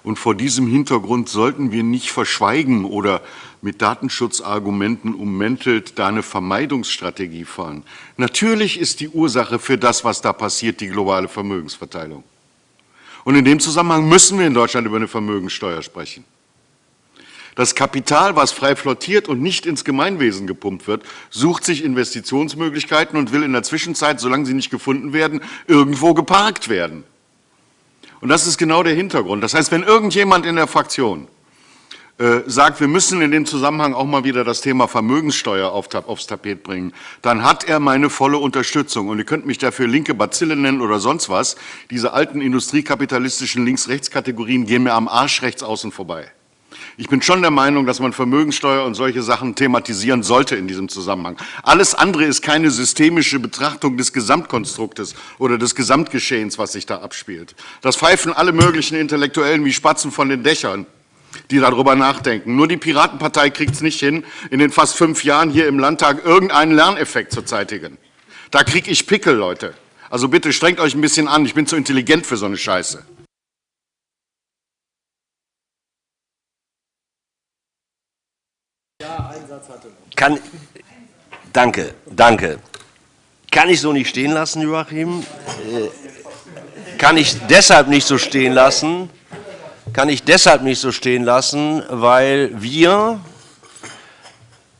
Und vor diesem Hintergrund sollten wir nicht verschweigen oder mit Datenschutzargumenten ummäntelt da eine Vermeidungsstrategie fahren. Natürlich ist die Ursache für das, was da passiert, die globale Vermögensverteilung. Und in dem Zusammenhang müssen wir in Deutschland über eine Vermögenssteuer sprechen. Das Kapital, was frei flottiert und nicht ins Gemeinwesen gepumpt wird, sucht sich Investitionsmöglichkeiten und will in der Zwischenzeit, solange sie nicht gefunden werden, irgendwo geparkt werden. Und das ist genau der Hintergrund. Das heißt, wenn irgendjemand in der Fraktion äh, sagt, wir müssen in dem Zusammenhang auch mal wieder das Thema Vermögenssteuer auf, aufs Tapet bringen, dann hat er meine volle Unterstützung. Und ihr könnt mich dafür linke Bazille nennen oder sonst was. Diese alten industriekapitalistischen Links-Rechts-Kategorien gehen mir am Arsch rechts außen vorbei. Ich bin schon der Meinung, dass man Vermögensteuer und solche Sachen thematisieren sollte in diesem Zusammenhang. Alles andere ist keine systemische Betrachtung des Gesamtkonstruktes oder des Gesamtgeschehens, was sich da abspielt. Das pfeifen alle möglichen Intellektuellen wie Spatzen von den Dächern die darüber nachdenken. Nur die Piratenpartei kriegt es nicht hin, in den fast fünf Jahren hier im Landtag irgendeinen Lerneffekt zu zeitigen. Da kriege ich Pickel, Leute. Also bitte strengt euch ein bisschen an, ich bin zu intelligent für so eine Scheiße. Kann, danke, danke. Kann ich so nicht stehen lassen, Joachim? Äh, kann ich deshalb nicht so stehen lassen? Kann ich deshalb nicht so stehen lassen, weil wir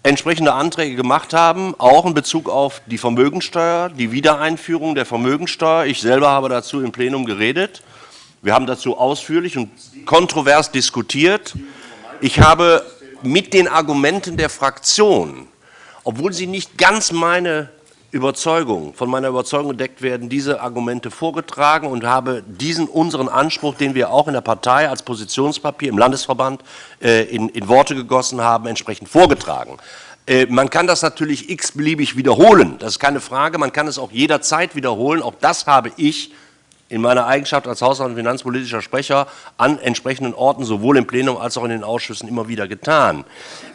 entsprechende Anträge gemacht haben, auch in Bezug auf die Vermögensteuer, die Wiedereinführung der Vermögensteuer. Ich selber habe dazu im Plenum geredet. Wir haben dazu ausführlich und kontrovers diskutiert. Ich habe mit den Argumenten der Fraktion, obwohl sie nicht ganz meine Überzeugung, von meiner Überzeugung gedeckt werden, diese Argumente vorgetragen und habe diesen unseren Anspruch, den wir auch in der Partei als Positionspapier im Landesverband äh, in, in, Worte gegossen haben, entsprechend vorgetragen. Äh, man kann das natürlich x-beliebig wiederholen, das ist keine Frage, man kann es auch jederzeit wiederholen, auch das habe ich in meiner Eigenschaft als Haushalts- und finanzpolitischer Sprecher an entsprechenden Orten, sowohl im Plenum als auch in den Ausschüssen, immer wieder getan.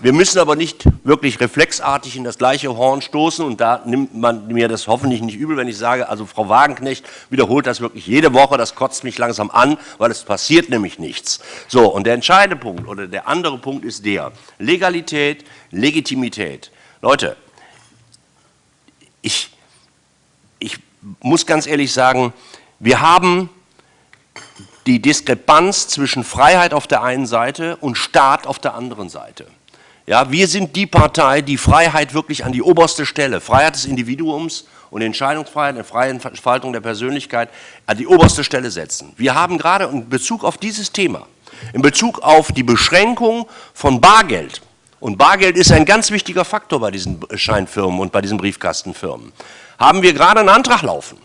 Wir müssen aber nicht wirklich reflexartig in das gleiche Horn stoßen und da nimmt man mir das hoffentlich nicht übel, wenn ich sage, also Frau Wagenknecht wiederholt das wirklich jede Woche, das kotzt mich langsam an, weil es passiert nämlich nichts. So, und der entscheidende Punkt oder der andere Punkt ist der, Legalität, Legitimität. Leute, ich, ich muss ganz ehrlich sagen, wir haben die Diskrepanz zwischen Freiheit auf der einen Seite und Staat auf der anderen Seite. Ja, wir sind die Partei, die Freiheit wirklich an die oberste Stelle, Freiheit des Individuums und Entscheidungsfreiheit, eine freie Entfaltung der Persönlichkeit an die oberste Stelle setzen. Wir haben gerade in Bezug auf dieses Thema, in Bezug auf die Beschränkung von Bargeld, und Bargeld ist ein ganz wichtiger Faktor bei diesen Scheinfirmen und bei diesen Briefkastenfirmen, haben wir gerade einen Antrag laufen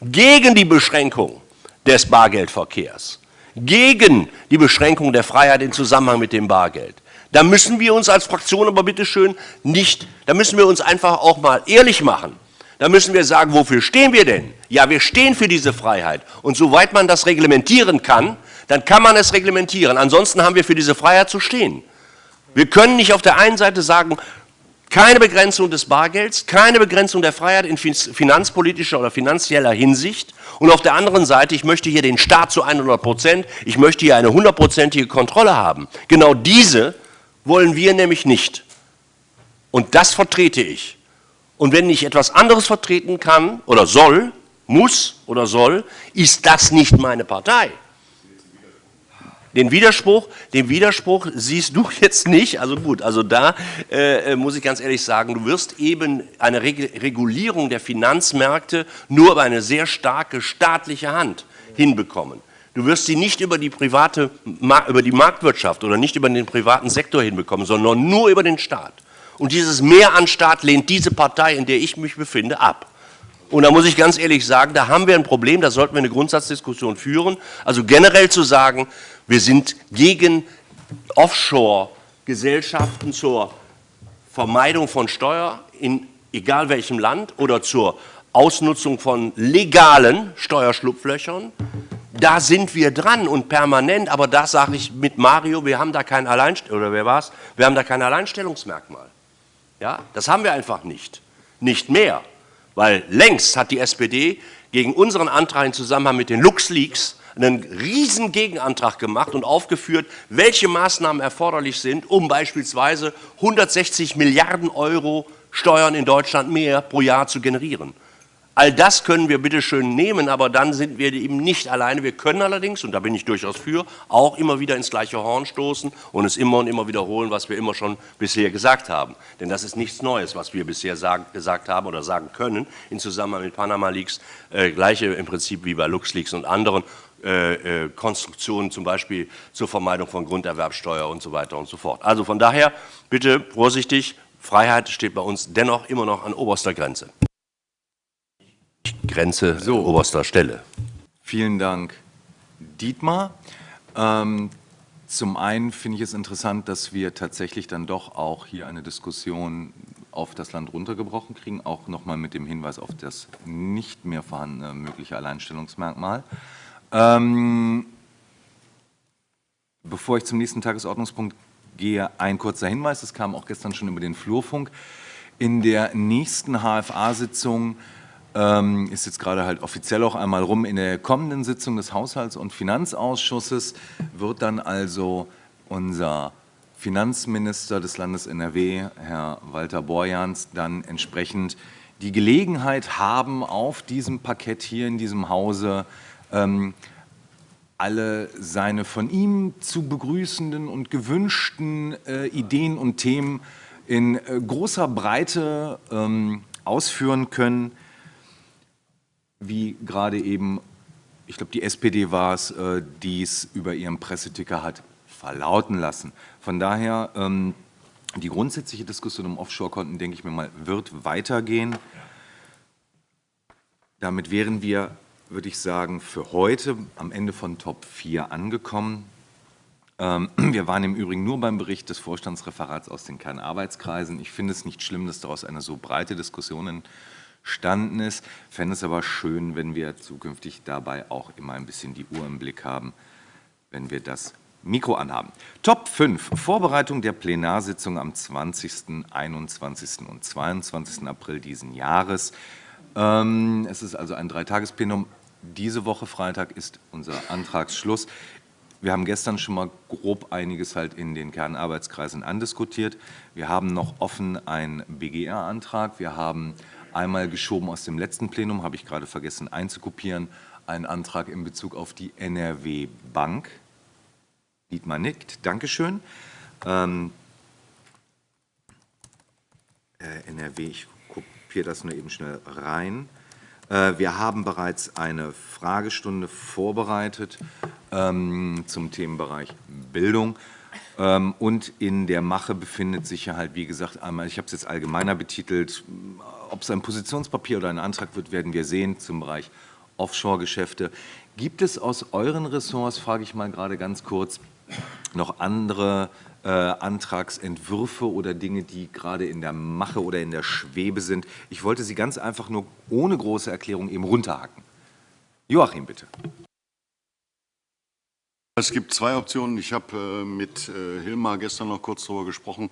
gegen die Beschränkung des Bargeldverkehrs, gegen die Beschränkung der Freiheit im Zusammenhang mit dem Bargeld. Da müssen wir uns als Fraktion aber bitte schön nicht, da müssen wir uns einfach auch mal ehrlich machen. Da müssen wir sagen, wofür stehen wir denn? Ja, wir stehen für diese Freiheit. Und soweit man das reglementieren kann, dann kann man es reglementieren. Ansonsten haben wir für diese Freiheit zu stehen. Wir können nicht auf der einen Seite sagen, keine Begrenzung des Bargelds, keine Begrenzung der Freiheit in finanzpolitischer oder finanzieller Hinsicht. Und auf der anderen Seite, ich möchte hier den Staat zu 100 Prozent, ich möchte hier eine hundertprozentige Kontrolle haben. Genau diese wollen wir nämlich nicht. Und das vertrete ich. Und wenn ich etwas anderes vertreten kann oder soll, muss oder soll, ist das nicht meine Partei. Den Widerspruch, den Widerspruch siehst du jetzt nicht. Also gut, also da äh, muss ich ganz ehrlich sagen, du wirst eben eine Regulierung der Finanzmärkte nur über eine sehr starke staatliche Hand hinbekommen. Du wirst sie nicht über die private, über die Marktwirtschaft oder nicht über den privaten Sektor hinbekommen, sondern nur über den Staat. Und dieses Mehr an Staat lehnt diese Partei, in der ich mich befinde, ab. Und da muss ich ganz ehrlich sagen, da haben wir ein Problem, da sollten wir eine Grundsatzdiskussion führen. Also generell zu sagen, wir sind gegen Offshore-Gesellschaften zur Vermeidung von Steuer in egal welchem Land oder zur Ausnutzung von legalen Steuerschlupflöchern. Da sind wir dran und permanent, aber das sage ich mit Mario, wir haben da kein Alleinst oder wer war's? Wir haben da kein Alleinstellungsmerkmal. Ja, das haben wir einfach nicht. Nicht mehr, weil längst hat die SPD gegen unseren Antrag im Zusammenhang mit den LuxLeaks einen riesen Gegenantrag gemacht und aufgeführt, welche Maßnahmen erforderlich sind, um beispielsweise 160 Milliarden Euro Steuern in Deutschland mehr pro Jahr zu generieren. All das können wir bitte schön nehmen, aber dann sind wir eben nicht alleine. Wir können allerdings, und da bin ich durchaus für, auch immer wieder ins gleiche Horn stoßen und es immer und immer wiederholen, was wir immer schon bisher gesagt haben. Denn das ist nichts Neues, was wir bisher sagen, gesagt haben oder sagen können im Zusammenhang mit Panama Leaks. Äh, gleiche im Prinzip wie bei LuxLeaks und anderen. Äh, äh, Konstruktionen, zum Beispiel zur Vermeidung von Grunderwerbsteuer und so weiter und so fort. Also von daher bitte vorsichtig, Freiheit steht bei uns dennoch immer noch an oberster Grenze. Grenze so. oberster Stelle. Vielen Dank, Dietmar. Ähm, zum einen finde ich es interessant, dass wir tatsächlich dann doch auch hier eine Diskussion auf das Land runtergebrochen kriegen, auch nochmal mit dem Hinweis auf das nicht mehr vorhandene mögliche Alleinstellungsmerkmal. Ähm, bevor ich zum nächsten Tagesordnungspunkt gehe, ein kurzer Hinweis. Das kam auch gestern schon über den Flurfunk. In der nächsten HFA-Sitzung ähm, ist jetzt gerade halt offiziell auch einmal rum, in der kommenden Sitzung des Haushalts- und Finanzausschusses wird dann also unser Finanzminister des Landes NRW, Herr Walter Borjans, dann entsprechend die Gelegenheit haben, auf diesem Parkett hier in diesem Hause ähm, alle seine von ihm zu begrüßenden und gewünschten äh, Ideen und Themen in äh, großer Breite ähm, ausführen können, wie gerade eben, ich glaube die SPD war es, äh, dies über ihren Presseticker hat verlauten lassen. Von daher, ähm, die grundsätzliche Diskussion um Offshore-Konten, denke ich mir mal, wird weitergehen. Damit wären wir würde ich sagen, für heute am Ende von Top 4 angekommen. Ähm, wir waren im Übrigen nur beim Bericht des Vorstandsreferats aus den Kernarbeitskreisen. Ich finde es nicht schlimm, dass daraus eine so breite Diskussion entstanden ist. Ich fände es aber schön, wenn wir zukünftig dabei auch immer ein bisschen die Uhr im Blick haben, wenn wir das Mikro anhaben. Top 5, Vorbereitung der Plenarsitzung am 20., 21. und 22. April diesen Jahres. Ähm, es ist also ein Dreitagesplenum. Diese Woche Freitag ist unser Antragsschluss. Wir haben gestern schon mal grob einiges halt in den Kernarbeitskreisen andiskutiert. Wir haben noch offen einen BGR-Antrag. Wir haben einmal geschoben aus dem letzten Plenum, habe ich gerade vergessen einzukopieren, einen Antrag in Bezug auf die NRW Bank. Dietmar nickt, Dankeschön. Ähm, äh, NRW, ich kopiere das nur eben schnell rein. Äh, wir haben bereits eine Fragestunde vorbereitet ähm, zum Themenbereich Bildung. Ähm, und in der Mache befindet sich ja halt, wie gesagt, einmal, ich habe es jetzt allgemeiner betitelt, ob es ein Positionspapier oder ein Antrag wird, werden wir sehen zum Bereich Offshore-Geschäfte. Gibt es aus euren Ressorts, frage ich mal gerade ganz kurz, noch andere äh, Antragsentwürfe oder Dinge, die gerade in der Mache oder in der Schwebe sind. Ich wollte sie ganz einfach nur ohne große Erklärung eben runterhacken. Joachim, bitte. Es gibt zwei Optionen. Ich habe äh, mit äh, Hilmar gestern noch kurz darüber gesprochen.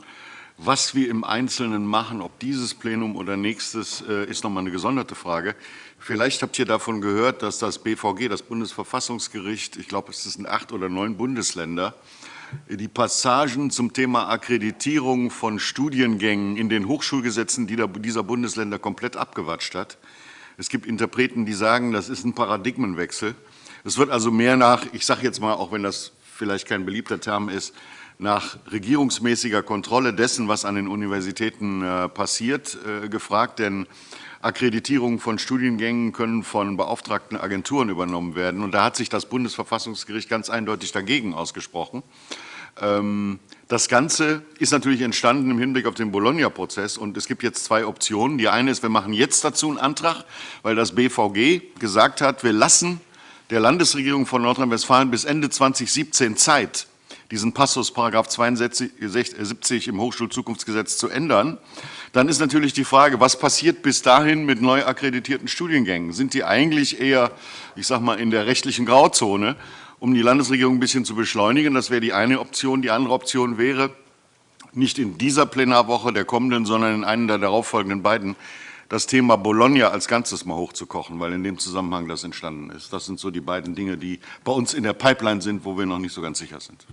Was wir im Einzelnen machen, ob dieses Plenum oder nächstes, äh, ist nochmal eine gesonderte Frage. Vielleicht habt ihr davon gehört, dass das BVG, das Bundesverfassungsgericht, ich glaube, es sind acht oder neun Bundesländer, die Passagen zum Thema Akkreditierung von Studiengängen in den Hochschulgesetzen dieser Bundesländer komplett abgewatscht hat. Es gibt Interpreten, die sagen, das ist ein Paradigmenwechsel. Es wird also mehr nach, ich sage jetzt mal, auch wenn das vielleicht kein beliebter Term ist, nach regierungsmäßiger Kontrolle dessen, was an den Universitäten äh, passiert, äh, gefragt. Denn Akkreditierungen von Studiengängen können von beauftragten Agenturen übernommen werden. Und da hat sich das Bundesverfassungsgericht ganz eindeutig dagegen ausgesprochen. Ähm, das Ganze ist natürlich entstanden im Hinblick auf den Bologna-Prozess und es gibt jetzt zwei Optionen. Die eine ist, wir machen jetzt dazu einen Antrag, weil das BVG gesagt hat, wir lassen der Landesregierung von Nordrhein-Westfalen bis Ende 2017 Zeit, diesen Passus § 72 im Hochschulzukunftsgesetz zu ändern, dann ist natürlich die Frage, was passiert bis dahin mit neu akkreditierten Studiengängen? Sind die eigentlich eher, ich sage mal, in der rechtlichen Grauzone, um die Landesregierung ein bisschen zu beschleunigen? Das wäre die eine Option. Die andere Option wäre, nicht in dieser Plenarwoche der kommenden, sondern in einer der darauffolgenden beiden, das Thema Bologna als Ganzes mal hochzukochen, weil in dem Zusammenhang das entstanden ist. Das sind so die beiden Dinge, die bei uns in der Pipeline sind, wo wir noch nicht so ganz sicher sind.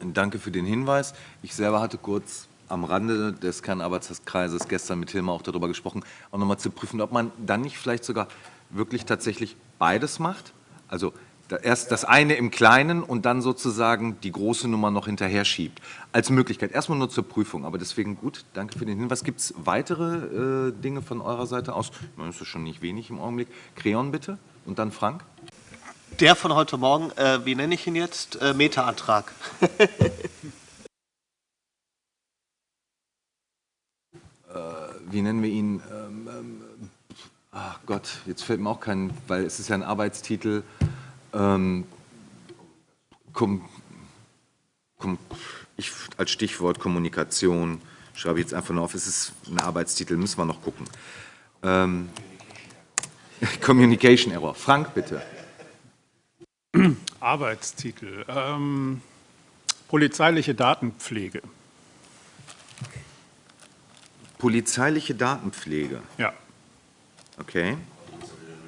Danke für den Hinweis. Ich selber hatte kurz am Rande des Kernarbeitskreises gestern mit Hilmar auch darüber gesprochen, auch nochmal zu prüfen, ob man dann nicht vielleicht sogar wirklich tatsächlich beides macht. Also erst das eine im Kleinen und dann sozusagen die große Nummer noch hinterher schiebt. Als Möglichkeit, erstmal nur zur Prüfung, aber deswegen gut, danke für den Hinweis. Gibt es weitere äh, Dinge von eurer Seite aus? Das ist schon nicht wenig im Augenblick. Creon bitte und dann Frank. Der von heute Morgen, äh, wie nenne ich ihn jetzt? Äh, Meta-Antrag. wie nennen wir ihn? Ähm, ähm, ach Gott, jetzt fällt mir auch kein, weil es ist ja ein Arbeitstitel. Ähm, kom, kom, ich, als Stichwort Kommunikation schreibe ich jetzt einfach nur auf, es ist ein Arbeitstitel, müssen wir noch gucken. Ähm, Communication Error. Frank, bitte. Arbeitstitel. Ähm, polizeiliche Datenpflege. Polizeiliche Datenpflege? Ja. Okay.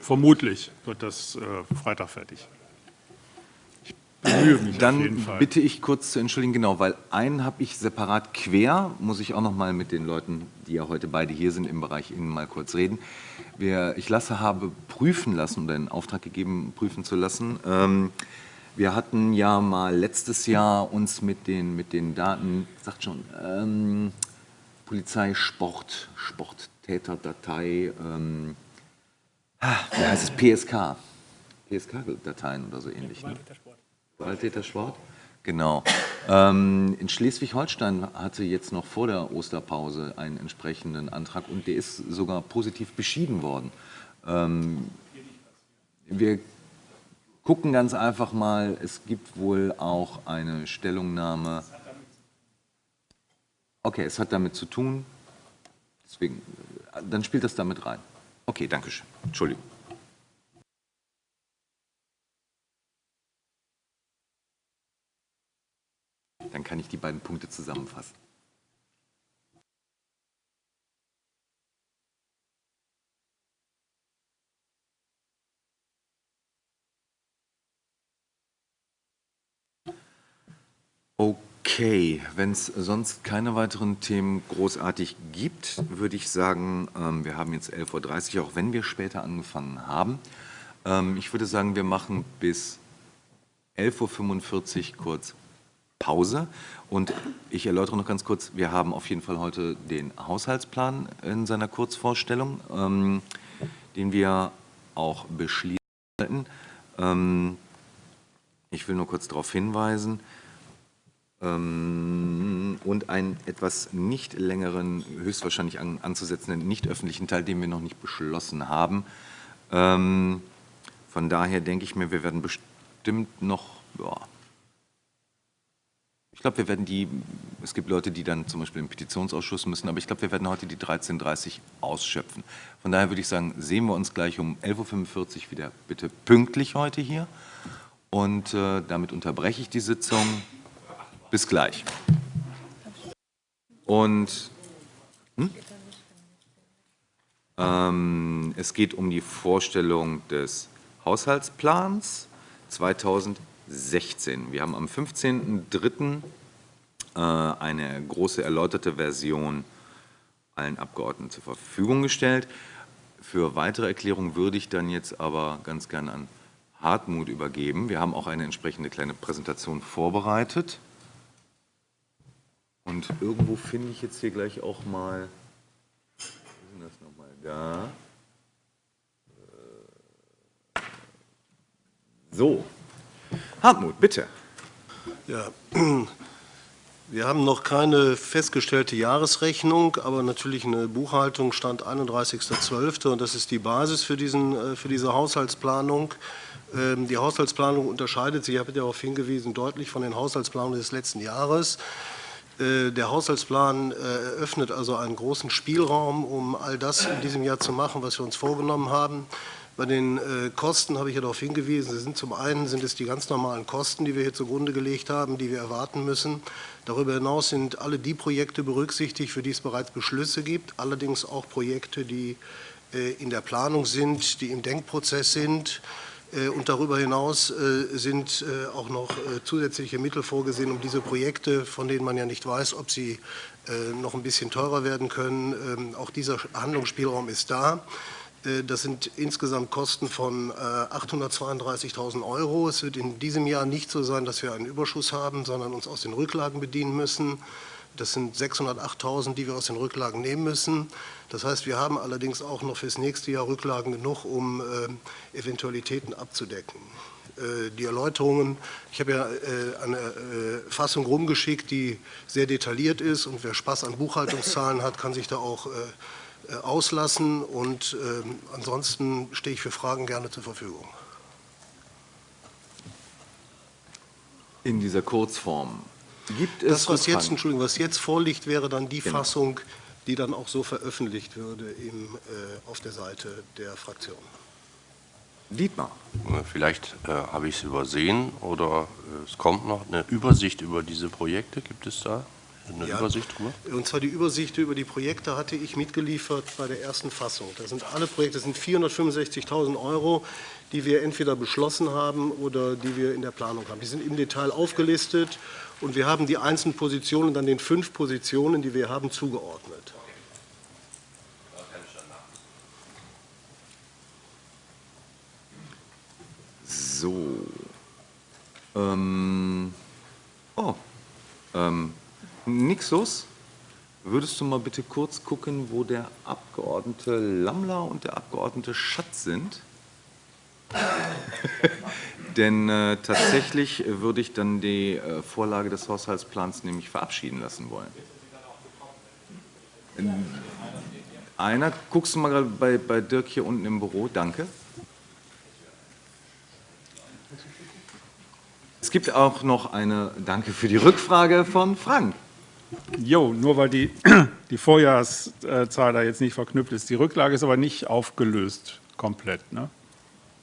Vermutlich wird das äh, Freitag fertig. Ich bemühe mich Dann auf jeden Fall. bitte ich kurz zu entschuldigen, genau, weil einen habe ich separat quer, muss ich auch noch mal mit den Leuten, die ja heute beide hier sind, im Bereich Innen mal kurz reden. Wir, ich lasse, habe prüfen lassen oder in Auftrag gegeben, prüfen zu lassen. Ähm, wir hatten ja mal letztes Jahr uns mit den, mit den Daten, sagt schon, ähm, Polizei, Sport, Sporttäterdatei, ähm, wie heißt es, PSK, PSK-Dateien oder so ähnlich. Ne? Gewalttätersport. Genau. Ähm, in Schleswig-Holstein hatte jetzt noch vor der Osterpause einen entsprechenden Antrag und der ist sogar positiv beschieden worden. Ähm, wir gucken ganz einfach mal, es gibt wohl auch eine Stellungnahme. Okay, es hat damit zu tun, deswegen, dann spielt das damit rein. Okay, danke schön. Entschuldigung. Dann kann ich die beiden Punkte zusammenfassen. Okay, wenn es sonst keine weiteren Themen großartig gibt, würde ich sagen, ähm, wir haben jetzt 11.30 Uhr, auch wenn wir später angefangen haben. Ähm, ich würde sagen, wir machen bis 11.45 Uhr kurz Pause. Und ich erläutere noch ganz kurz, wir haben auf jeden Fall heute den Haushaltsplan in seiner Kurzvorstellung, ähm, den wir auch beschließen sollten. ich will nur kurz darauf hinweisen, ähm, und einen etwas nicht längeren, höchstwahrscheinlich an, anzusetzenden nicht öffentlichen Teil, den wir noch nicht beschlossen haben. Ähm, von daher denke ich mir, wir werden bestimmt noch, ja, ich glaube, wir werden die, es gibt Leute, die dann zum Beispiel im Petitionsausschuss müssen, aber ich glaube, wir werden heute die 13.30 Uhr ausschöpfen. Von daher würde ich sagen, sehen wir uns gleich um 11.45 Uhr wieder bitte pünktlich heute hier. Und äh, damit unterbreche ich die Sitzung. Bis gleich. Und hm? ähm, es geht um die Vorstellung des Haushaltsplans 2016. Wir haben am 15.03. Äh, eine große erläuterte Version allen Abgeordneten zur Verfügung gestellt. Für weitere Erklärungen würde ich dann jetzt aber ganz gerne an Hartmut übergeben. Wir haben auch eine entsprechende kleine Präsentation vorbereitet. Und irgendwo finde ich jetzt hier gleich auch mal, wo denn das nochmal, da. Äh, so, Hartmut, bitte. Ja, wir haben noch keine festgestellte Jahresrechnung, aber natürlich eine Buchhaltung stand 31.12. und das ist die Basis für, diesen, äh, für diese Haushaltsplanung. Ähm, die Haushaltsplanung unterscheidet sich, ich habe darauf hingewiesen, deutlich von den Haushaltsplanungen des letzten Jahres. Äh, der Haushaltsplan äh, eröffnet also einen großen Spielraum, um all das in diesem Jahr zu machen, was wir uns vorgenommen haben. Bei den äh, Kosten habe ich ja darauf hingewiesen. Sie sind zum einen sind es die ganz normalen Kosten, die wir hier zugrunde gelegt haben, die wir erwarten müssen. Darüber hinaus sind alle die Projekte berücksichtigt, für die es bereits Beschlüsse gibt, allerdings auch Projekte, die in der Planung sind, die im Denkprozess sind. Äh, und darüber hinaus sind auch noch zusätzliche Mittel vorgesehen, um diese Projekte, von denen man ja nicht weiß, ob sie noch ein bisschen teurer werden können, ähm, auch dieser Handlungsspielraum ist da. Äh, das sind insgesamt Kosten von 832.000 äh, Euro. Es wird in diesem Jahr nicht so sein, dass wir einen Überschuss haben, sondern uns aus den Rücklagen bedienen müssen. Das sind 608.000, die wir aus den Rücklagen nehmen müssen. Das heißt, wir haben allerdings auch noch fürs nächste Jahr Rücklagen genug, um äh, Eventualitäten abzudecken. Die Erläuterungen, ich habe ja eine Fassung rumgeschickt, die sehr detailliert ist und wer Spaß an Buchhaltungszahlen hat, kann sich da auch äh, auslassen und ähm, ansonsten stehe ich für Fragen gerne zur Verfügung. In dieser Kurzform gibt es das, was jetzt, Entschuldigung, was jetzt vorliegt, wäre dann die genau. Fassung, die dann auch so veröffentlicht würde im, äh, auf der Seite der Fraktion. Dietmar. Vielleicht äh, habe ich es übersehen oder äh, es kommt noch eine Übersicht über diese Projekte. Gibt es da? eine ja, Übersicht drüber? Und zwar die Übersicht über die Projekte hatte ich mitgeliefert bei der ersten Fassung. Das sind alle Projekte, das sind 465.000 Euro, die wir entweder beschlossen haben oder die wir in der Planung haben. Die sind im Detail aufgelistet und wir haben die einzelnen Positionen dann den fünf Positionen, die wir haben, zugeordnet. So. Ähm. Oh. Ähm. Nixus, würdest du mal bitte kurz gucken, wo der Abgeordnete Lammler und der Abgeordnete Schatz sind? Denn äh, tatsächlich würde ich dann die äh, Vorlage des Haushaltsplans nämlich verabschieden lassen wollen. Einer, guckst du mal gerade bei, bei Dirk hier unten im Büro, danke. Es gibt auch noch eine, danke für die Rückfrage von Frank. Jo, nur weil die, die Vorjahreszahl da jetzt nicht verknüpft ist. Die Rücklage ist aber nicht aufgelöst komplett. Ne?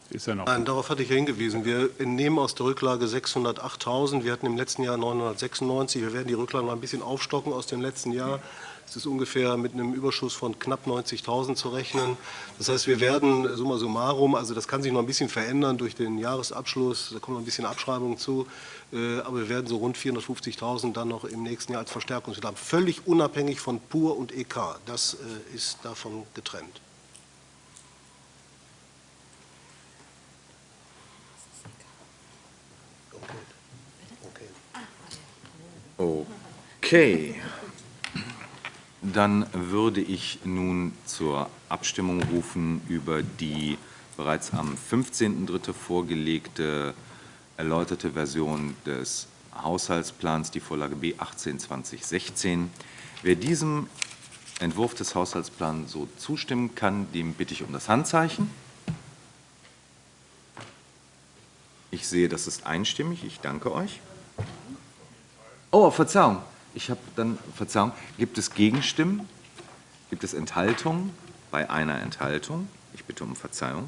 Ist ja noch Nein, darauf hatte ich ja hingewiesen. Wir entnehmen aus der Rücklage 608.000. Wir hatten im letzten Jahr 996. Wir werden die Rücklage noch ein bisschen aufstocken aus dem letzten Jahr. Es ist ungefähr mit einem Überschuss von knapp 90.000 zu rechnen. Das heißt, wir werden summa summarum, also das kann sich noch ein bisschen verändern durch den Jahresabschluss, da kommt noch ein bisschen Abschreibung zu, äh, aber wir werden so rund 450.000 dann noch im nächsten Jahr als Verstärkungsmittel haben, völlig unabhängig von PUR und EK. Das äh, ist davon getrennt. Okay. Dann würde ich nun zur Abstimmung rufen über die bereits am 15.03. vorgelegte erläuterte Version des Haushaltsplans, die Vorlage B 18-2016. Wer diesem Entwurf des Haushaltsplans so zustimmen kann, dem bitte ich um das Handzeichen. Ich sehe, das ist einstimmig. Ich danke euch. Oh, Verzeihung. Ich habe dann, Verzeihung, gibt es Gegenstimmen? Gibt es Enthaltungen? Bei einer Enthaltung. Ich bitte um Verzeihung.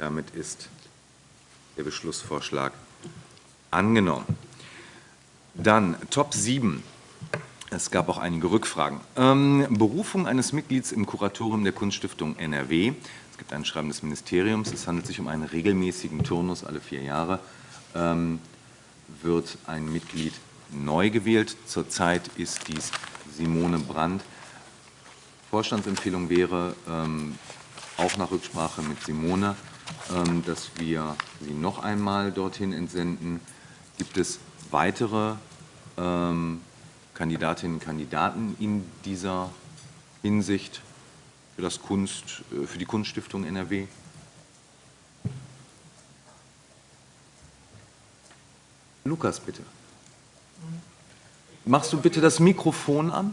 Damit ist der Beschlussvorschlag angenommen. Dann Top 7. Es gab auch einige Rückfragen. Ähm, Berufung eines Mitglieds im Kuratorium der Kunststiftung NRW. Es gibt ein Schreiben des Ministeriums. Es handelt sich um einen regelmäßigen Turnus alle vier Jahre. Ähm, wird ein Mitglied neu gewählt. Zurzeit ist dies Simone Brandt. Vorstandsempfehlung wäre, ähm, auch nach Rücksprache mit Simone, ähm, dass wir sie noch einmal dorthin entsenden. Gibt es weitere ähm, Kandidatinnen und Kandidaten in dieser Hinsicht für, das Kunst, äh, für die Kunststiftung NRW? Lukas, bitte. Machst du bitte das Mikrofon an?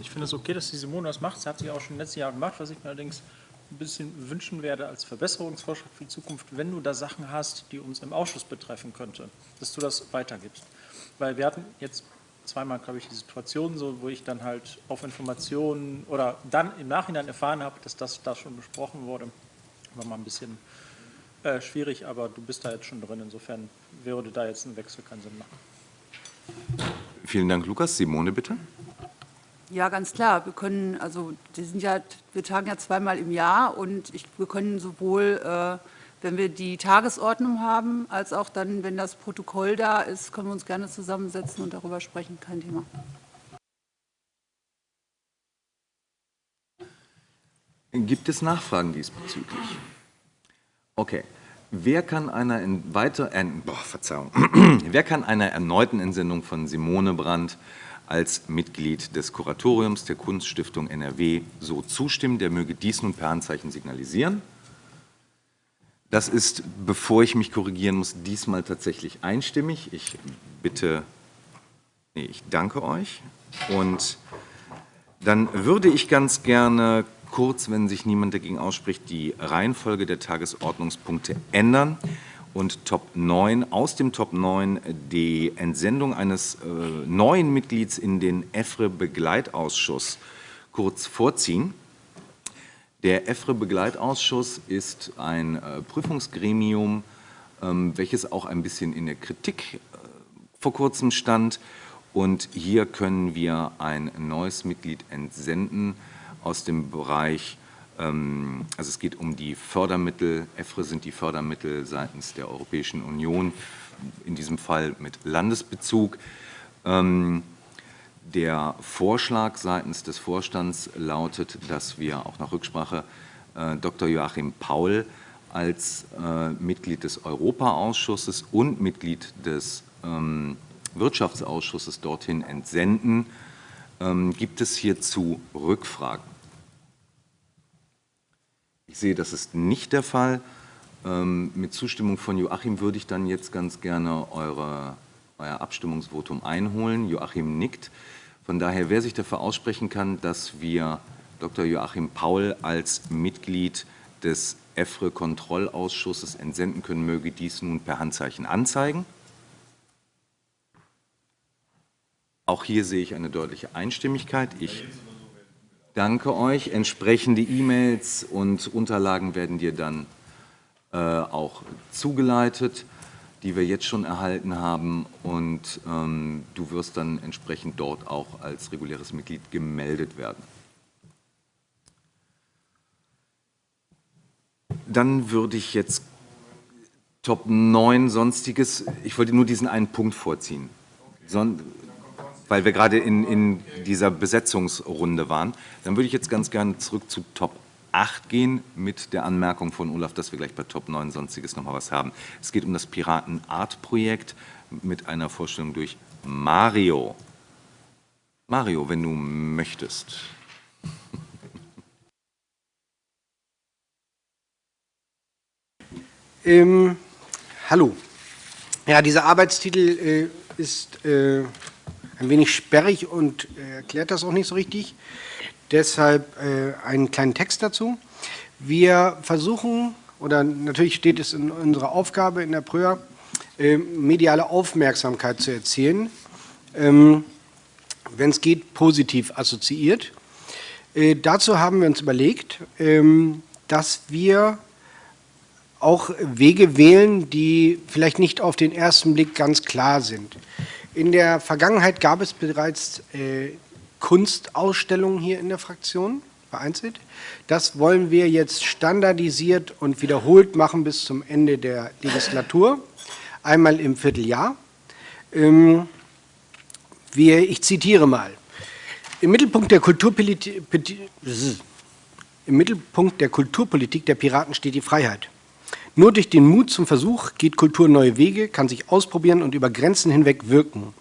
Ich finde es okay, dass die Simone das macht. Sie hat sie auch schon letztes Jahr gemacht, was ich mir allerdings ein bisschen wünschen werde als Verbesserungsvorschlag für die Zukunft, wenn du da Sachen hast, die uns im Ausschuss betreffen könnte, dass du das weitergibst. Weil wir hatten jetzt zweimal, glaube ich, die Situation so, wo ich dann halt auf Informationen oder dann im Nachhinein erfahren habe, dass das da schon besprochen wurde. War mal ein bisschen äh, schwierig, aber du bist da jetzt schon drin. Insofern würde da jetzt ein Wechsel keinen Sinn machen. Vielen Dank, Lukas. Simone, bitte. Ja, ganz klar. Wir können, also die sind ja, wir tagen ja zweimal im Jahr und ich, wir können sowohl, äh, wenn wir die Tagesordnung haben, als auch dann, wenn das Protokoll da ist, können wir uns gerne zusammensetzen und darüber sprechen. Kein Thema. Gibt es Nachfragen diesbezüglich? Okay. Wer kann einer weiter, äh, boah, Verzeihung, wer kann einer erneuten Entsendung von Simone Brandt als Mitglied des Kuratoriums der Kunststiftung NRW so zustimmen, der möge dies nun per Handzeichen signalisieren. Das ist, bevor ich mich korrigieren muss, diesmal tatsächlich einstimmig. Ich bitte, nee, ich danke euch. Und dann würde ich ganz gerne kurz, wenn sich niemand dagegen ausspricht, die Reihenfolge der Tagesordnungspunkte ändern und Top 9, aus dem Top 9 die Entsendung eines äh, neuen Mitglieds in den EFRE-Begleitausschuss kurz vorziehen. Der EFRE-Begleitausschuss ist ein äh, Prüfungsgremium, ähm, welches auch ein bisschen in der Kritik äh, vor kurzem stand. Und hier können wir ein neues Mitglied entsenden aus dem Bereich ähm, also es geht um die Fördermittel. EFRE sind die Fördermittel seitens der Europäischen Union, in diesem Fall mit Landesbezug. Ähm, der Vorschlag seitens des Vorstands lautet, dass wir auch nach Rücksprache äh, Dr. Joachim Paul als äh, Mitglied des Europaausschusses und Mitglied des ähm, Wirtschaftsausschusses dorthin entsenden. Gibt es hierzu Rückfragen? Ich sehe, das ist nicht der Fall. Ähm, mit Zustimmung von Joachim würde ich dann jetzt ganz gerne eure, euer Abstimmungsvotum einholen. Joachim nickt. Von daher, wer sich dafür aussprechen kann, dass wir Dr. Joachim Paul als Mitglied des EFRE-Kontrollausschusses entsenden können, möge dies nun per Handzeichen anzeigen. Auch hier sehe ich eine deutliche Einstimmigkeit. Ich Danke euch. Entsprechende E-Mails und Unterlagen werden dir dann äh, auch zugeleitet, die wir jetzt schon erhalten haben. Und ähm, du wirst dann entsprechend dort auch als reguläres Mitglied gemeldet werden. Dann würde ich jetzt Top 9 Sonstiges, ich wollte nur diesen einen Punkt vorziehen. Son weil wir gerade in, in dieser Besetzungsrunde waren. Dann würde ich jetzt ganz gerne zurück zu Top 8 gehen mit der Anmerkung von Olaf, dass wir gleich bei Top 9 Sonstiges noch mal was haben. Es geht um das Piraten-Art-Projekt mit einer Vorstellung durch Mario. Mario, wenn du möchtest. Ähm, hallo. Ja, dieser Arbeitstitel äh, ist äh, ein wenig sperrig und äh, erklärt das auch nicht so richtig. Deshalb äh, einen kleinen Text dazu. Wir versuchen, oder natürlich steht es in unserer Aufgabe in der Pröa, äh, mediale Aufmerksamkeit zu erzielen, ähm, wenn es geht, positiv assoziiert. Äh, dazu haben wir uns überlegt, ähm, dass wir auch Wege wählen, die vielleicht nicht auf den ersten Blick ganz klar sind. In der Vergangenheit gab es bereits äh, Kunstausstellungen hier in der Fraktion, vereinzelt. Das wollen wir jetzt standardisiert und wiederholt machen bis zum Ende der Legislatur, einmal im Vierteljahr. Ähm, wir, ich zitiere mal. Im Mittelpunkt der Kulturpolitik im Mittelpunkt der Kulturpolitik der Piraten steht die Freiheit. Nur durch den Mut zum Versuch geht Kultur neue Wege, kann sich ausprobieren und über Grenzen hinweg wirken.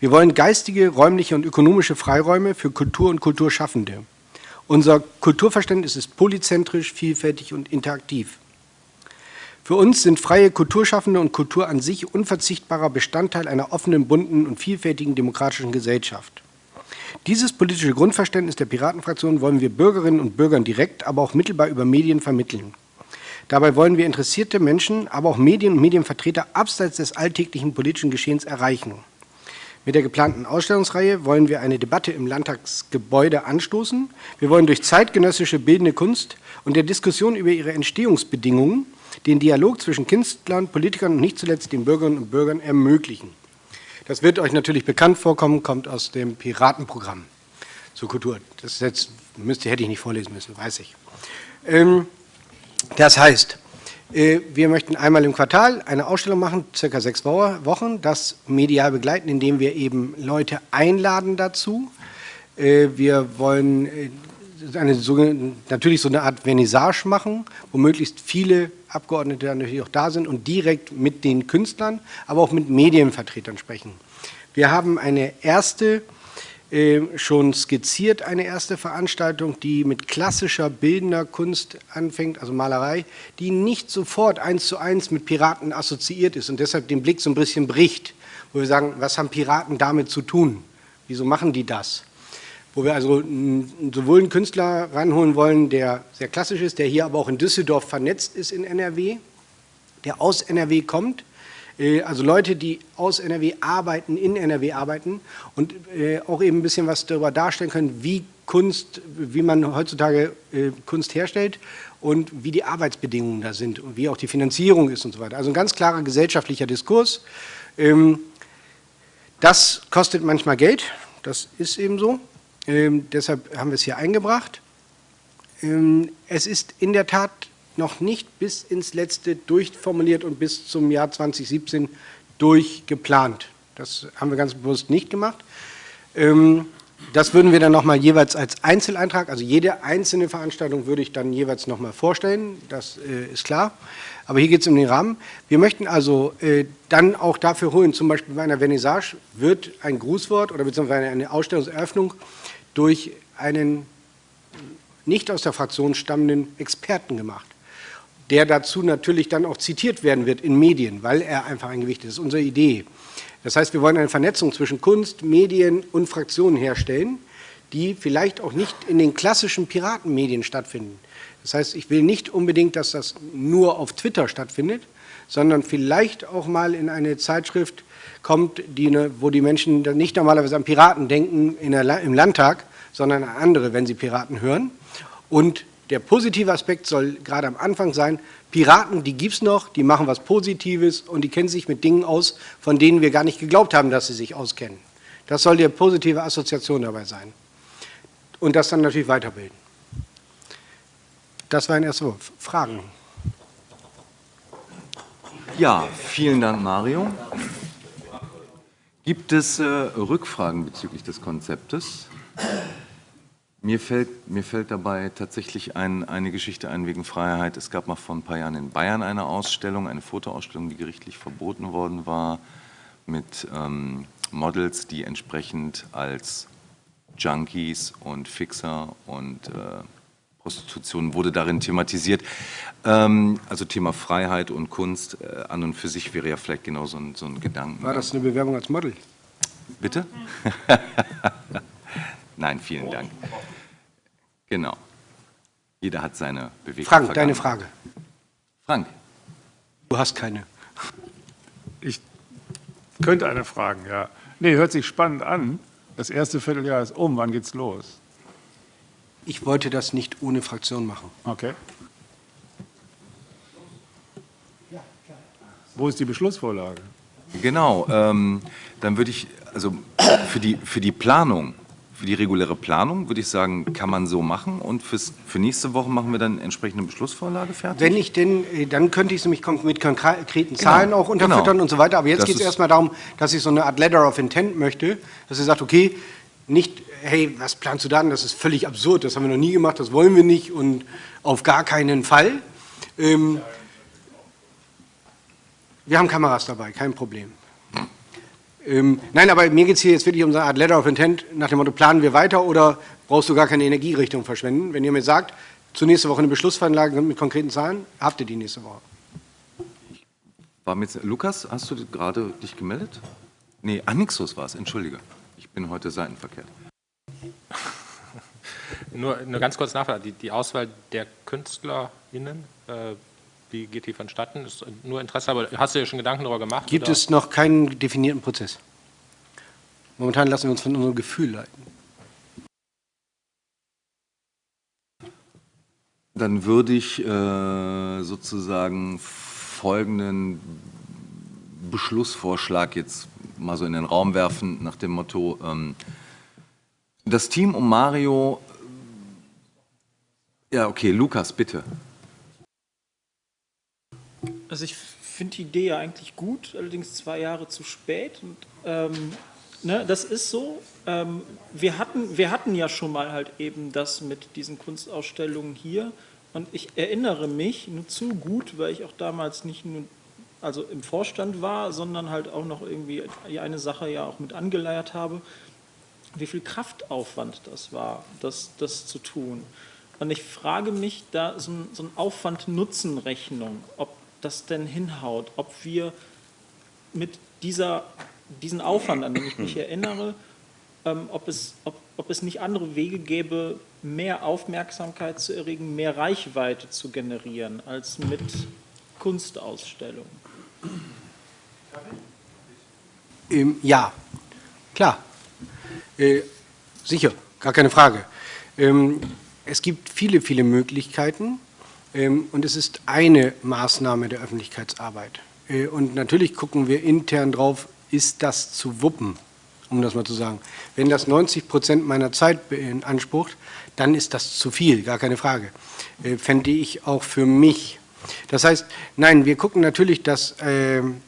Wir wollen geistige, räumliche und ökonomische Freiräume für Kultur und Kulturschaffende. Unser Kulturverständnis ist polyzentrisch, vielfältig und interaktiv. Für uns sind freie Kulturschaffende und Kultur an sich unverzichtbarer Bestandteil einer offenen, bunten und vielfältigen demokratischen Gesellschaft. Dieses politische Grundverständnis der Piratenfraktion wollen wir Bürgerinnen und Bürgern direkt, aber auch mittelbar über Medien vermitteln. Dabei wollen wir interessierte Menschen, aber auch Medien und Medienvertreter abseits des alltäglichen politischen Geschehens erreichen. Mit der geplanten Ausstellungsreihe wollen wir eine Debatte im Landtagsgebäude anstoßen. Wir wollen durch zeitgenössische bildende Kunst und der Diskussion über ihre Entstehungsbedingungen den Dialog zwischen Künstlern, Politikern und nicht zuletzt den Bürgerinnen und Bürgern ermöglichen. Das wird euch natürlich bekannt vorkommen, kommt aus dem Piratenprogramm zur Kultur. Das jetzt, müsste, hätte ich nicht vorlesen müssen, weiß ich. Ähm, das heißt, äh, wir möchten einmal im Quartal eine Ausstellung machen, circa sechs Wochen, das medial begleiten, indem wir eben Leute einladen dazu. Äh, wir wollen äh, eine, natürlich so eine Art Vernissage machen, wo möglichst viele Abgeordnete natürlich auch da sind und direkt mit den Künstlern, aber auch mit Medienvertretern sprechen. Wir haben eine erste schon skizziert eine erste Veranstaltung, die mit klassischer bildender Kunst anfängt, also Malerei, die nicht sofort eins zu eins mit Piraten assoziiert ist und deshalb den Blick so ein bisschen bricht, wo wir sagen, was haben Piraten damit zu tun? Wieso machen die das? Wo wir also sowohl einen Künstler ranholen wollen, der sehr klassisch ist, der hier aber auch in Düsseldorf vernetzt ist in NRW, der aus NRW kommt, also Leute, die aus NRW arbeiten, in NRW arbeiten und äh, auch eben ein bisschen was darüber darstellen können, wie Kunst, wie man heutzutage äh, Kunst herstellt und wie die Arbeitsbedingungen da sind und wie auch die Finanzierung ist und so weiter. Also ein ganz klarer gesellschaftlicher Diskurs. Ähm, das kostet manchmal Geld, das ist eben so. Ähm, deshalb haben wir es hier eingebracht. Ähm, es ist in der Tat noch nicht bis ins Letzte durchformuliert und bis zum Jahr 2017 durchgeplant. Das haben wir ganz bewusst nicht gemacht. Ähm, das würden wir dann nochmal jeweils als Einzeleintrag, also jede einzelne Veranstaltung würde ich dann jeweils nochmal vorstellen, das äh, ist klar. Aber hier geht es um den Rahmen. Wir möchten also äh, dann auch dafür holen, zum Beispiel bei einer Vernissage wird ein Grußwort oder beziehungsweise eine Ausstellungseröffnung durch einen nicht aus der Fraktion stammenden Experten gemacht der dazu natürlich dann auch zitiert werden wird in Medien, weil er einfach ein Gewicht ist. Das ist unsere Idee. Das heißt, wir wollen eine Vernetzung zwischen Kunst, Medien und Fraktionen herstellen, die vielleicht auch nicht in den klassischen Piratenmedien stattfinden. Das heißt, ich will nicht unbedingt, dass das nur auf Twitter stattfindet, sondern vielleicht auch mal in eine Zeitschrift kommt, die, ne, wo die Menschen nicht normalerweise an Piraten denken der, im Landtag, sondern an andere, wenn sie Piraten hören. Und der positive Aspekt soll gerade am Anfang sein, Piraten, die gibt es noch, die machen was Positives und die kennen sich mit Dingen aus, von denen wir gar nicht geglaubt haben, dass sie sich auskennen. Das soll die positive Assoziation dabei sein. Und das dann natürlich weiterbilden. Das waren erst so Fragen. Ja, vielen Dank, Mario. Gibt es äh, Rückfragen bezüglich des Konzeptes? Mir fällt, mir fällt dabei tatsächlich ein, eine Geschichte ein wegen Freiheit. Es gab mal vor ein paar Jahren in Bayern eine Ausstellung, eine Fotoausstellung, die gerichtlich verboten worden war, mit ähm, Models, die entsprechend als Junkies und Fixer und äh, Prostitution wurde darin thematisiert. Ähm, also Thema Freiheit und Kunst äh, an und für sich wäre ja vielleicht genau so ein, so ein Gedanken. War das eine Bewerbung als Model? Bitte? Nein, vielen Dank. Genau. Jeder hat seine Bewegung. Frank, deine Frage. Frank. Du hast keine. Ich könnte eine fragen, ja. Nee, hört sich spannend an. Das erste Vierteljahr ist um. Wann geht's los? Ich wollte das nicht ohne Fraktion machen. Okay. Wo ist die Beschlussvorlage? Genau. Ähm, dann würde ich, also für die, für die Planung für die reguläre Planung, würde ich sagen, kann man so machen und fürs, für nächste Woche machen wir dann entsprechende Beschlussvorlage fertig. Wenn ich denn, äh, dann könnte ich es nämlich mit konkreten Zahlen auch unterfüttern genau. und so weiter. Aber jetzt geht es erstmal darum, dass ich so eine Art Letter of Intent möchte, dass ihr sagt, okay, nicht, hey, was planst du dann? Das ist völlig absurd, das haben wir noch nie gemacht, das wollen wir nicht und auf gar keinen Fall. Ähm, wir haben Kameras dabei, kein Problem. Ähm, nein, aber mir geht es hier jetzt wirklich um so eine Art Letter of Intent nach dem Motto, planen wir weiter oder brauchst du gar keine Energierichtung verschwenden? Wenn ihr mir sagt, zur nächste Woche eine Beschlussveranlage mit konkreten Zahlen, habt ihr die nächste Woche. War mit, Lukas, hast du gerade dich gemeldet? Nee, Anixus war es, entschuldige. Ich bin heute seitenverkehrt. Nur eine ganz kurze Nachfrage. Die, die Auswahl der KünstlerInnen, äh, wie geht die vonstatten? Ist nur Interesse, aber hast du dir schon Gedanken darüber gemacht? Gibt oder? es noch keinen definierten Prozess? Momentan lassen wir uns von unserem Gefühl leiten. Dann würde ich äh, sozusagen folgenden Beschlussvorschlag jetzt mal so in den Raum werfen, nach dem Motto, ähm, das Team um Mario, ja okay, Lukas, bitte. Also ich finde die Idee ja eigentlich gut, allerdings zwei Jahre zu spät. Und, ähm, ne, das ist so. Ähm, wir, hatten, wir hatten ja schon mal halt eben das mit diesen Kunstausstellungen hier. Und ich erinnere mich nur zu gut, weil ich auch damals nicht nur also im Vorstand war, sondern halt auch noch irgendwie eine Sache ja auch mit angeleiert habe, wie viel Kraftaufwand das war, das, das zu tun. Und ich frage mich da so ein, so ein Aufwand-Nutzen-Rechnung, ob das denn hinhaut, ob wir mit dieser, diesen Aufwand, an den ich mich erinnere, ähm, ob, es, ob, ob es nicht andere Wege gäbe, mehr Aufmerksamkeit zu erregen, mehr Reichweite zu generieren, als mit Kunstausstellungen. Ähm, ja, klar. Äh, sicher, gar keine Frage. Ähm, es gibt viele, viele Möglichkeiten und es ist eine Maßnahme der Öffentlichkeitsarbeit. Äh, und natürlich gucken wir intern drauf, ist das zu wuppen, um das mal zu sagen. Wenn das 90 Prozent meiner Zeit beansprucht, dann ist das zu viel, gar keine Frage. Äh, fände ich auch für mich. Das heißt, nein, wir gucken natürlich, dass ähm,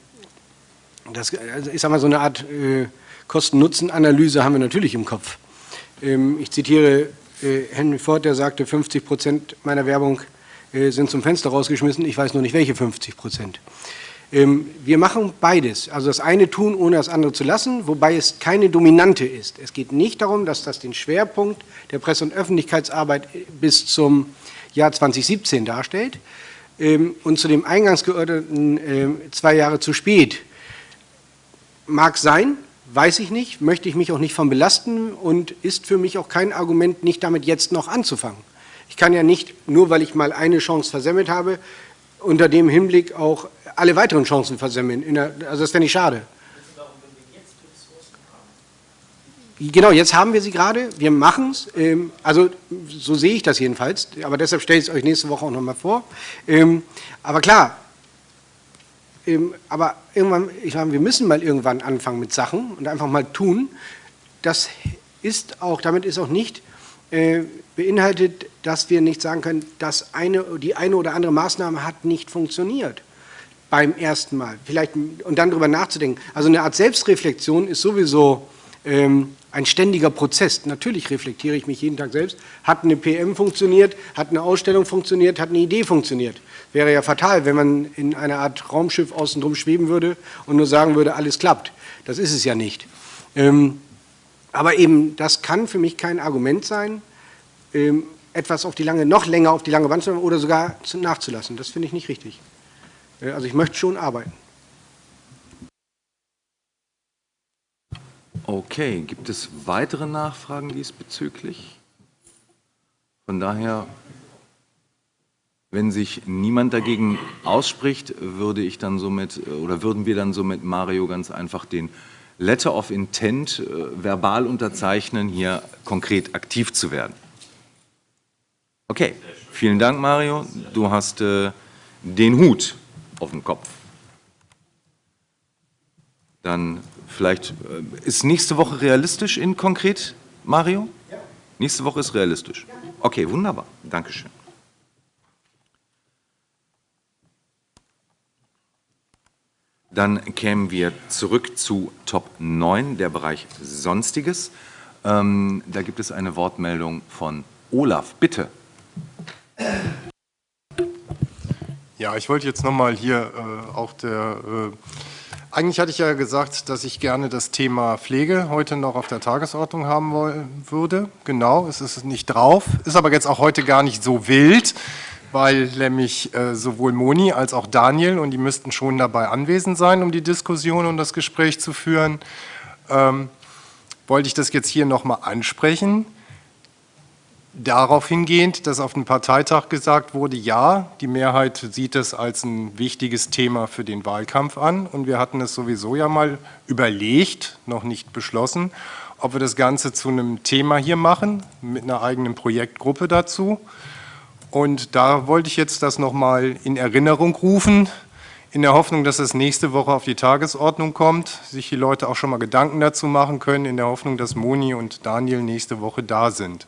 das, also ich sage mal, so eine Art äh, Kosten-Nutzen-Analyse haben wir natürlich im Kopf. Ähm, ich zitiere Henry Ford, der sagte, 50 Prozent meiner Werbung sind zum Fenster rausgeschmissen, ich weiß nur nicht, welche 50 Prozent. Ähm, wir machen beides, also das eine tun, ohne das andere zu lassen, wobei es keine Dominante ist. Es geht nicht darum, dass das den Schwerpunkt der Presse- und Öffentlichkeitsarbeit bis zum Jahr 2017 darstellt. Ähm, und zu dem eingangs geordneten äh, zwei Jahre zu spät Mag sein, weiß ich nicht, möchte ich mich auch nicht von belasten und ist für mich auch kein Argument, nicht damit jetzt noch anzufangen. Ich kann ja nicht, nur weil ich mal eine Chance versemmelt habe, unter dem Hinblick auch alle weiteren Chancen versemmeln. Der, also das wäre nicht schade. Genau, jetzt haben wir sie gerade, wir machen es, ähm, also so sehe ich das jedenfalls, aber deshalb stelle ich es euch nächste Woche auch nochmal vor. Ähm, aber klar, ähm, aber irgendwann, ich meine, wir müssen mal irgendwann anfangen mit Sachen und einfach mal tun. Das ist auch, damit ist auch nicht äh, beinhaltet, dass wir nicht sagen können, dass eine, die eine oder andere Maßnahme hat nicht funktioniert beim ersten Mal. Vielleicht, und dann darüber nachzudenken. Also eine Art Selbstreflexion ist sowieso ähm, ein ständiger Prozess. Natürlich reflektiere ich mich jeden Tag selbst. Hat eine PM funktioniert? Hat eine Ausstellung funktioniert? Hat eine Idee funktioniert? Wäre ja fatal, wenn man in einer Art Raumschiff außen drum schweben würde und nur sagen würde, alles klappt. Das ist es ja nicht. Ähm, aber eben, das kann für mich kein Argument sein, etwas auf die lange, noch länger auf die lange Wand zu machen oder sogar zu, nachzulassen. Das finde ich nicht richtig. Äh, also ich möchte schon arbeiten. Okay, gibt es weitere Nachfragen diesbezüglich? Von daher, wenn sich niemand dagegen ausspricht, würde ich dann somit oder würden wir dann somit Mario ganz einfach den Letter of Intent äh, verbal unterzeichnen, hier konkret aktiv zu werden. Okay, vielen Dank Mario. Du hast äh, den Hut auf dem Kopf. Dann vielleicht, äh, ist nächste Woche realistisch in konkret, Mario? Ja. Nächste Woche ist realistisch. Okay, wunderbar. Dankeschön. Dann kämen wir zurück zu Top 9, der Bereich Sonstiges. Ähm, da gibt es eine Wortmeldung von Olaf. Bitte. Ja, ich wollte jetzt nochmal hier äh, auch der... Äh, eigentlich hatte ich ja gesagt, dass ich gerne das Thema Pflege heute noch auf der Tagesordnung haben wollen, würde. Genau, es ist nicht drauf, ist aber jetzt auch heute gar nicht so wild, weil nämlich äh, sowohl Moni als auch Daniel, und die müssten schon dabei anwesend sein, um die Diskussion und das Gespräch zu führen, ähm, wollte ich das jetzt hier nochmal ansprechen. Darauf hingehend, dass auf dem Parteitag gesagt wurde, ja, die Mehrheit sieht es als ein wichtiges Thema für den Wahlkampf an und wir hatten es sowieso ja mal überlegt, noch nicht beschlossen, ob wir das Ganze zu einem Thema hier machen, mit einer eigenen Projektgruppe dazu. Und da wollte ich jetzt das nochmal in Erinnerung rufen, in der Hoffnung, dass es nächste Woche auf die Tagesordnung kommt, sich die Leute auch schon mal Gedanken dazu machen können, in der Hoffnung, dass Moni und Daniel nächste Woche da sind.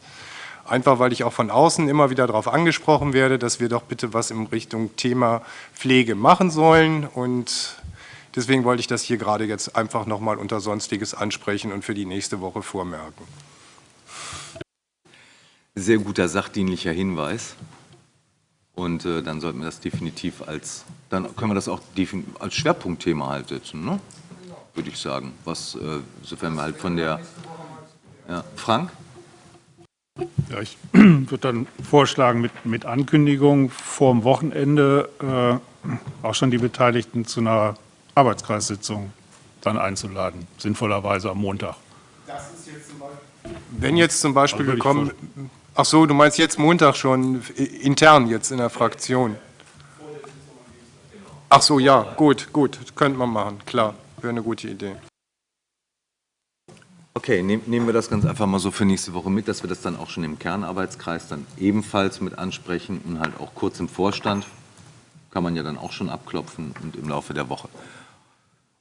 Einfach weil ich auch von außen immer wieder darauf angesprochen werde, dass wir doch bitte was in Richtung Thema Pflege machen sollen. Und deswegen wollte ich das hier gerade jetzt einfach nochmal unter Sonstiges ansprechen und für die nächste Woche vormerken. Sehr guter sachdienlicher Hinweis. Und äh, dann sollten wir das definitiv als, dann können wir das auch als Schwerpunktthema halt setzen, ne? würde ich sagen. Was, äh, sofern wir halt von der, ja, Frank? Ja, ich würde dann vorschlagen, mit, mit Ankündigung vor dem Wochenende äh, auch schon die Beteiligten zu einer Arbeitskreissitzung dann einzuladen, sinnvollerweise am Montag. Jetzt Wenn jetzt zum Beispiel also gekommen, ach so, du meinst jetzt Montag schon intern jetzt in der Fraktion? Ach so, ja, gut, gut, könnte man machen, klar, wäre eine gute Idee. Okay, nehmen wir das ganz einfach mal so für nächste Woche mit, dass wir das dann auch schon im Kernarbeitskreis dann ebenfalls mit ansprechen und halt auch kurz im Vorstand. Kann man ja dann auch schon abklopfen und im Laufe der Woche.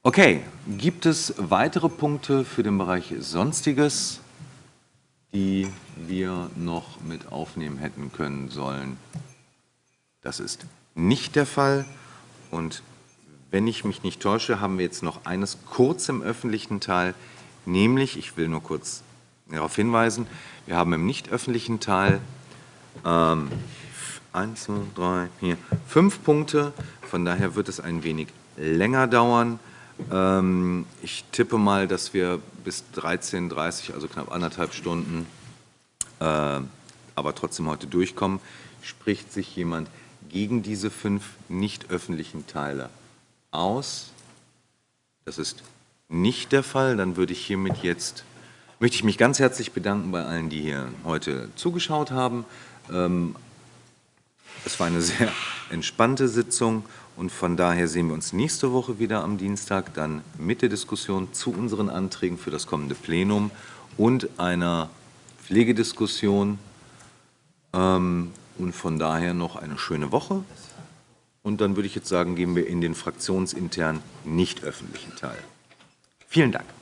Okay, gibt es weitere Punkte für den Bereich Sonstiges, die wir noch mit aufnehmen hätten können sollen? Das ist nicht der Fall. Und wenn ich mich nicht täusche, haben wir jetzt noch eines kurz im öffentlichen Teil, Nämlich, ich will nur kurz darauf hinweisen, wir haben im nicht öffentlichen Teil ähm, 1, 2, 3, 4, 5 Punkte. Von daher wird es ein wenig länger dauern. Ähm, ich tippe mal, dass wir bis 13.30 Uhr, also knapp anderthalb Stunden, äh, aber trotzdem heute durchkommen. Spricht sich jemand gegen diese fünf nicht öffentlichen Teile aus? Das ist nicht der Fall. Dann würde ich hiermit jetzt, möchte ich mich ganz herzlich bedanken bei allen, die hier heute zugeschaut haben. Ähm, es war eine sehr entspannte Sitzung und von daher sehen wir uns nächste Woche wieder am Dienstag, dann mit der Diskussion zu unseren Anträgen für das kommende Plenum und einer Pflegediskussion. Ähm, und von daher noch eine schöne Woche. Und dann würde ich jetzt sagen, gehen wir in den fraktionsinternen nicht öffentlichen Teil. Vielen Dank.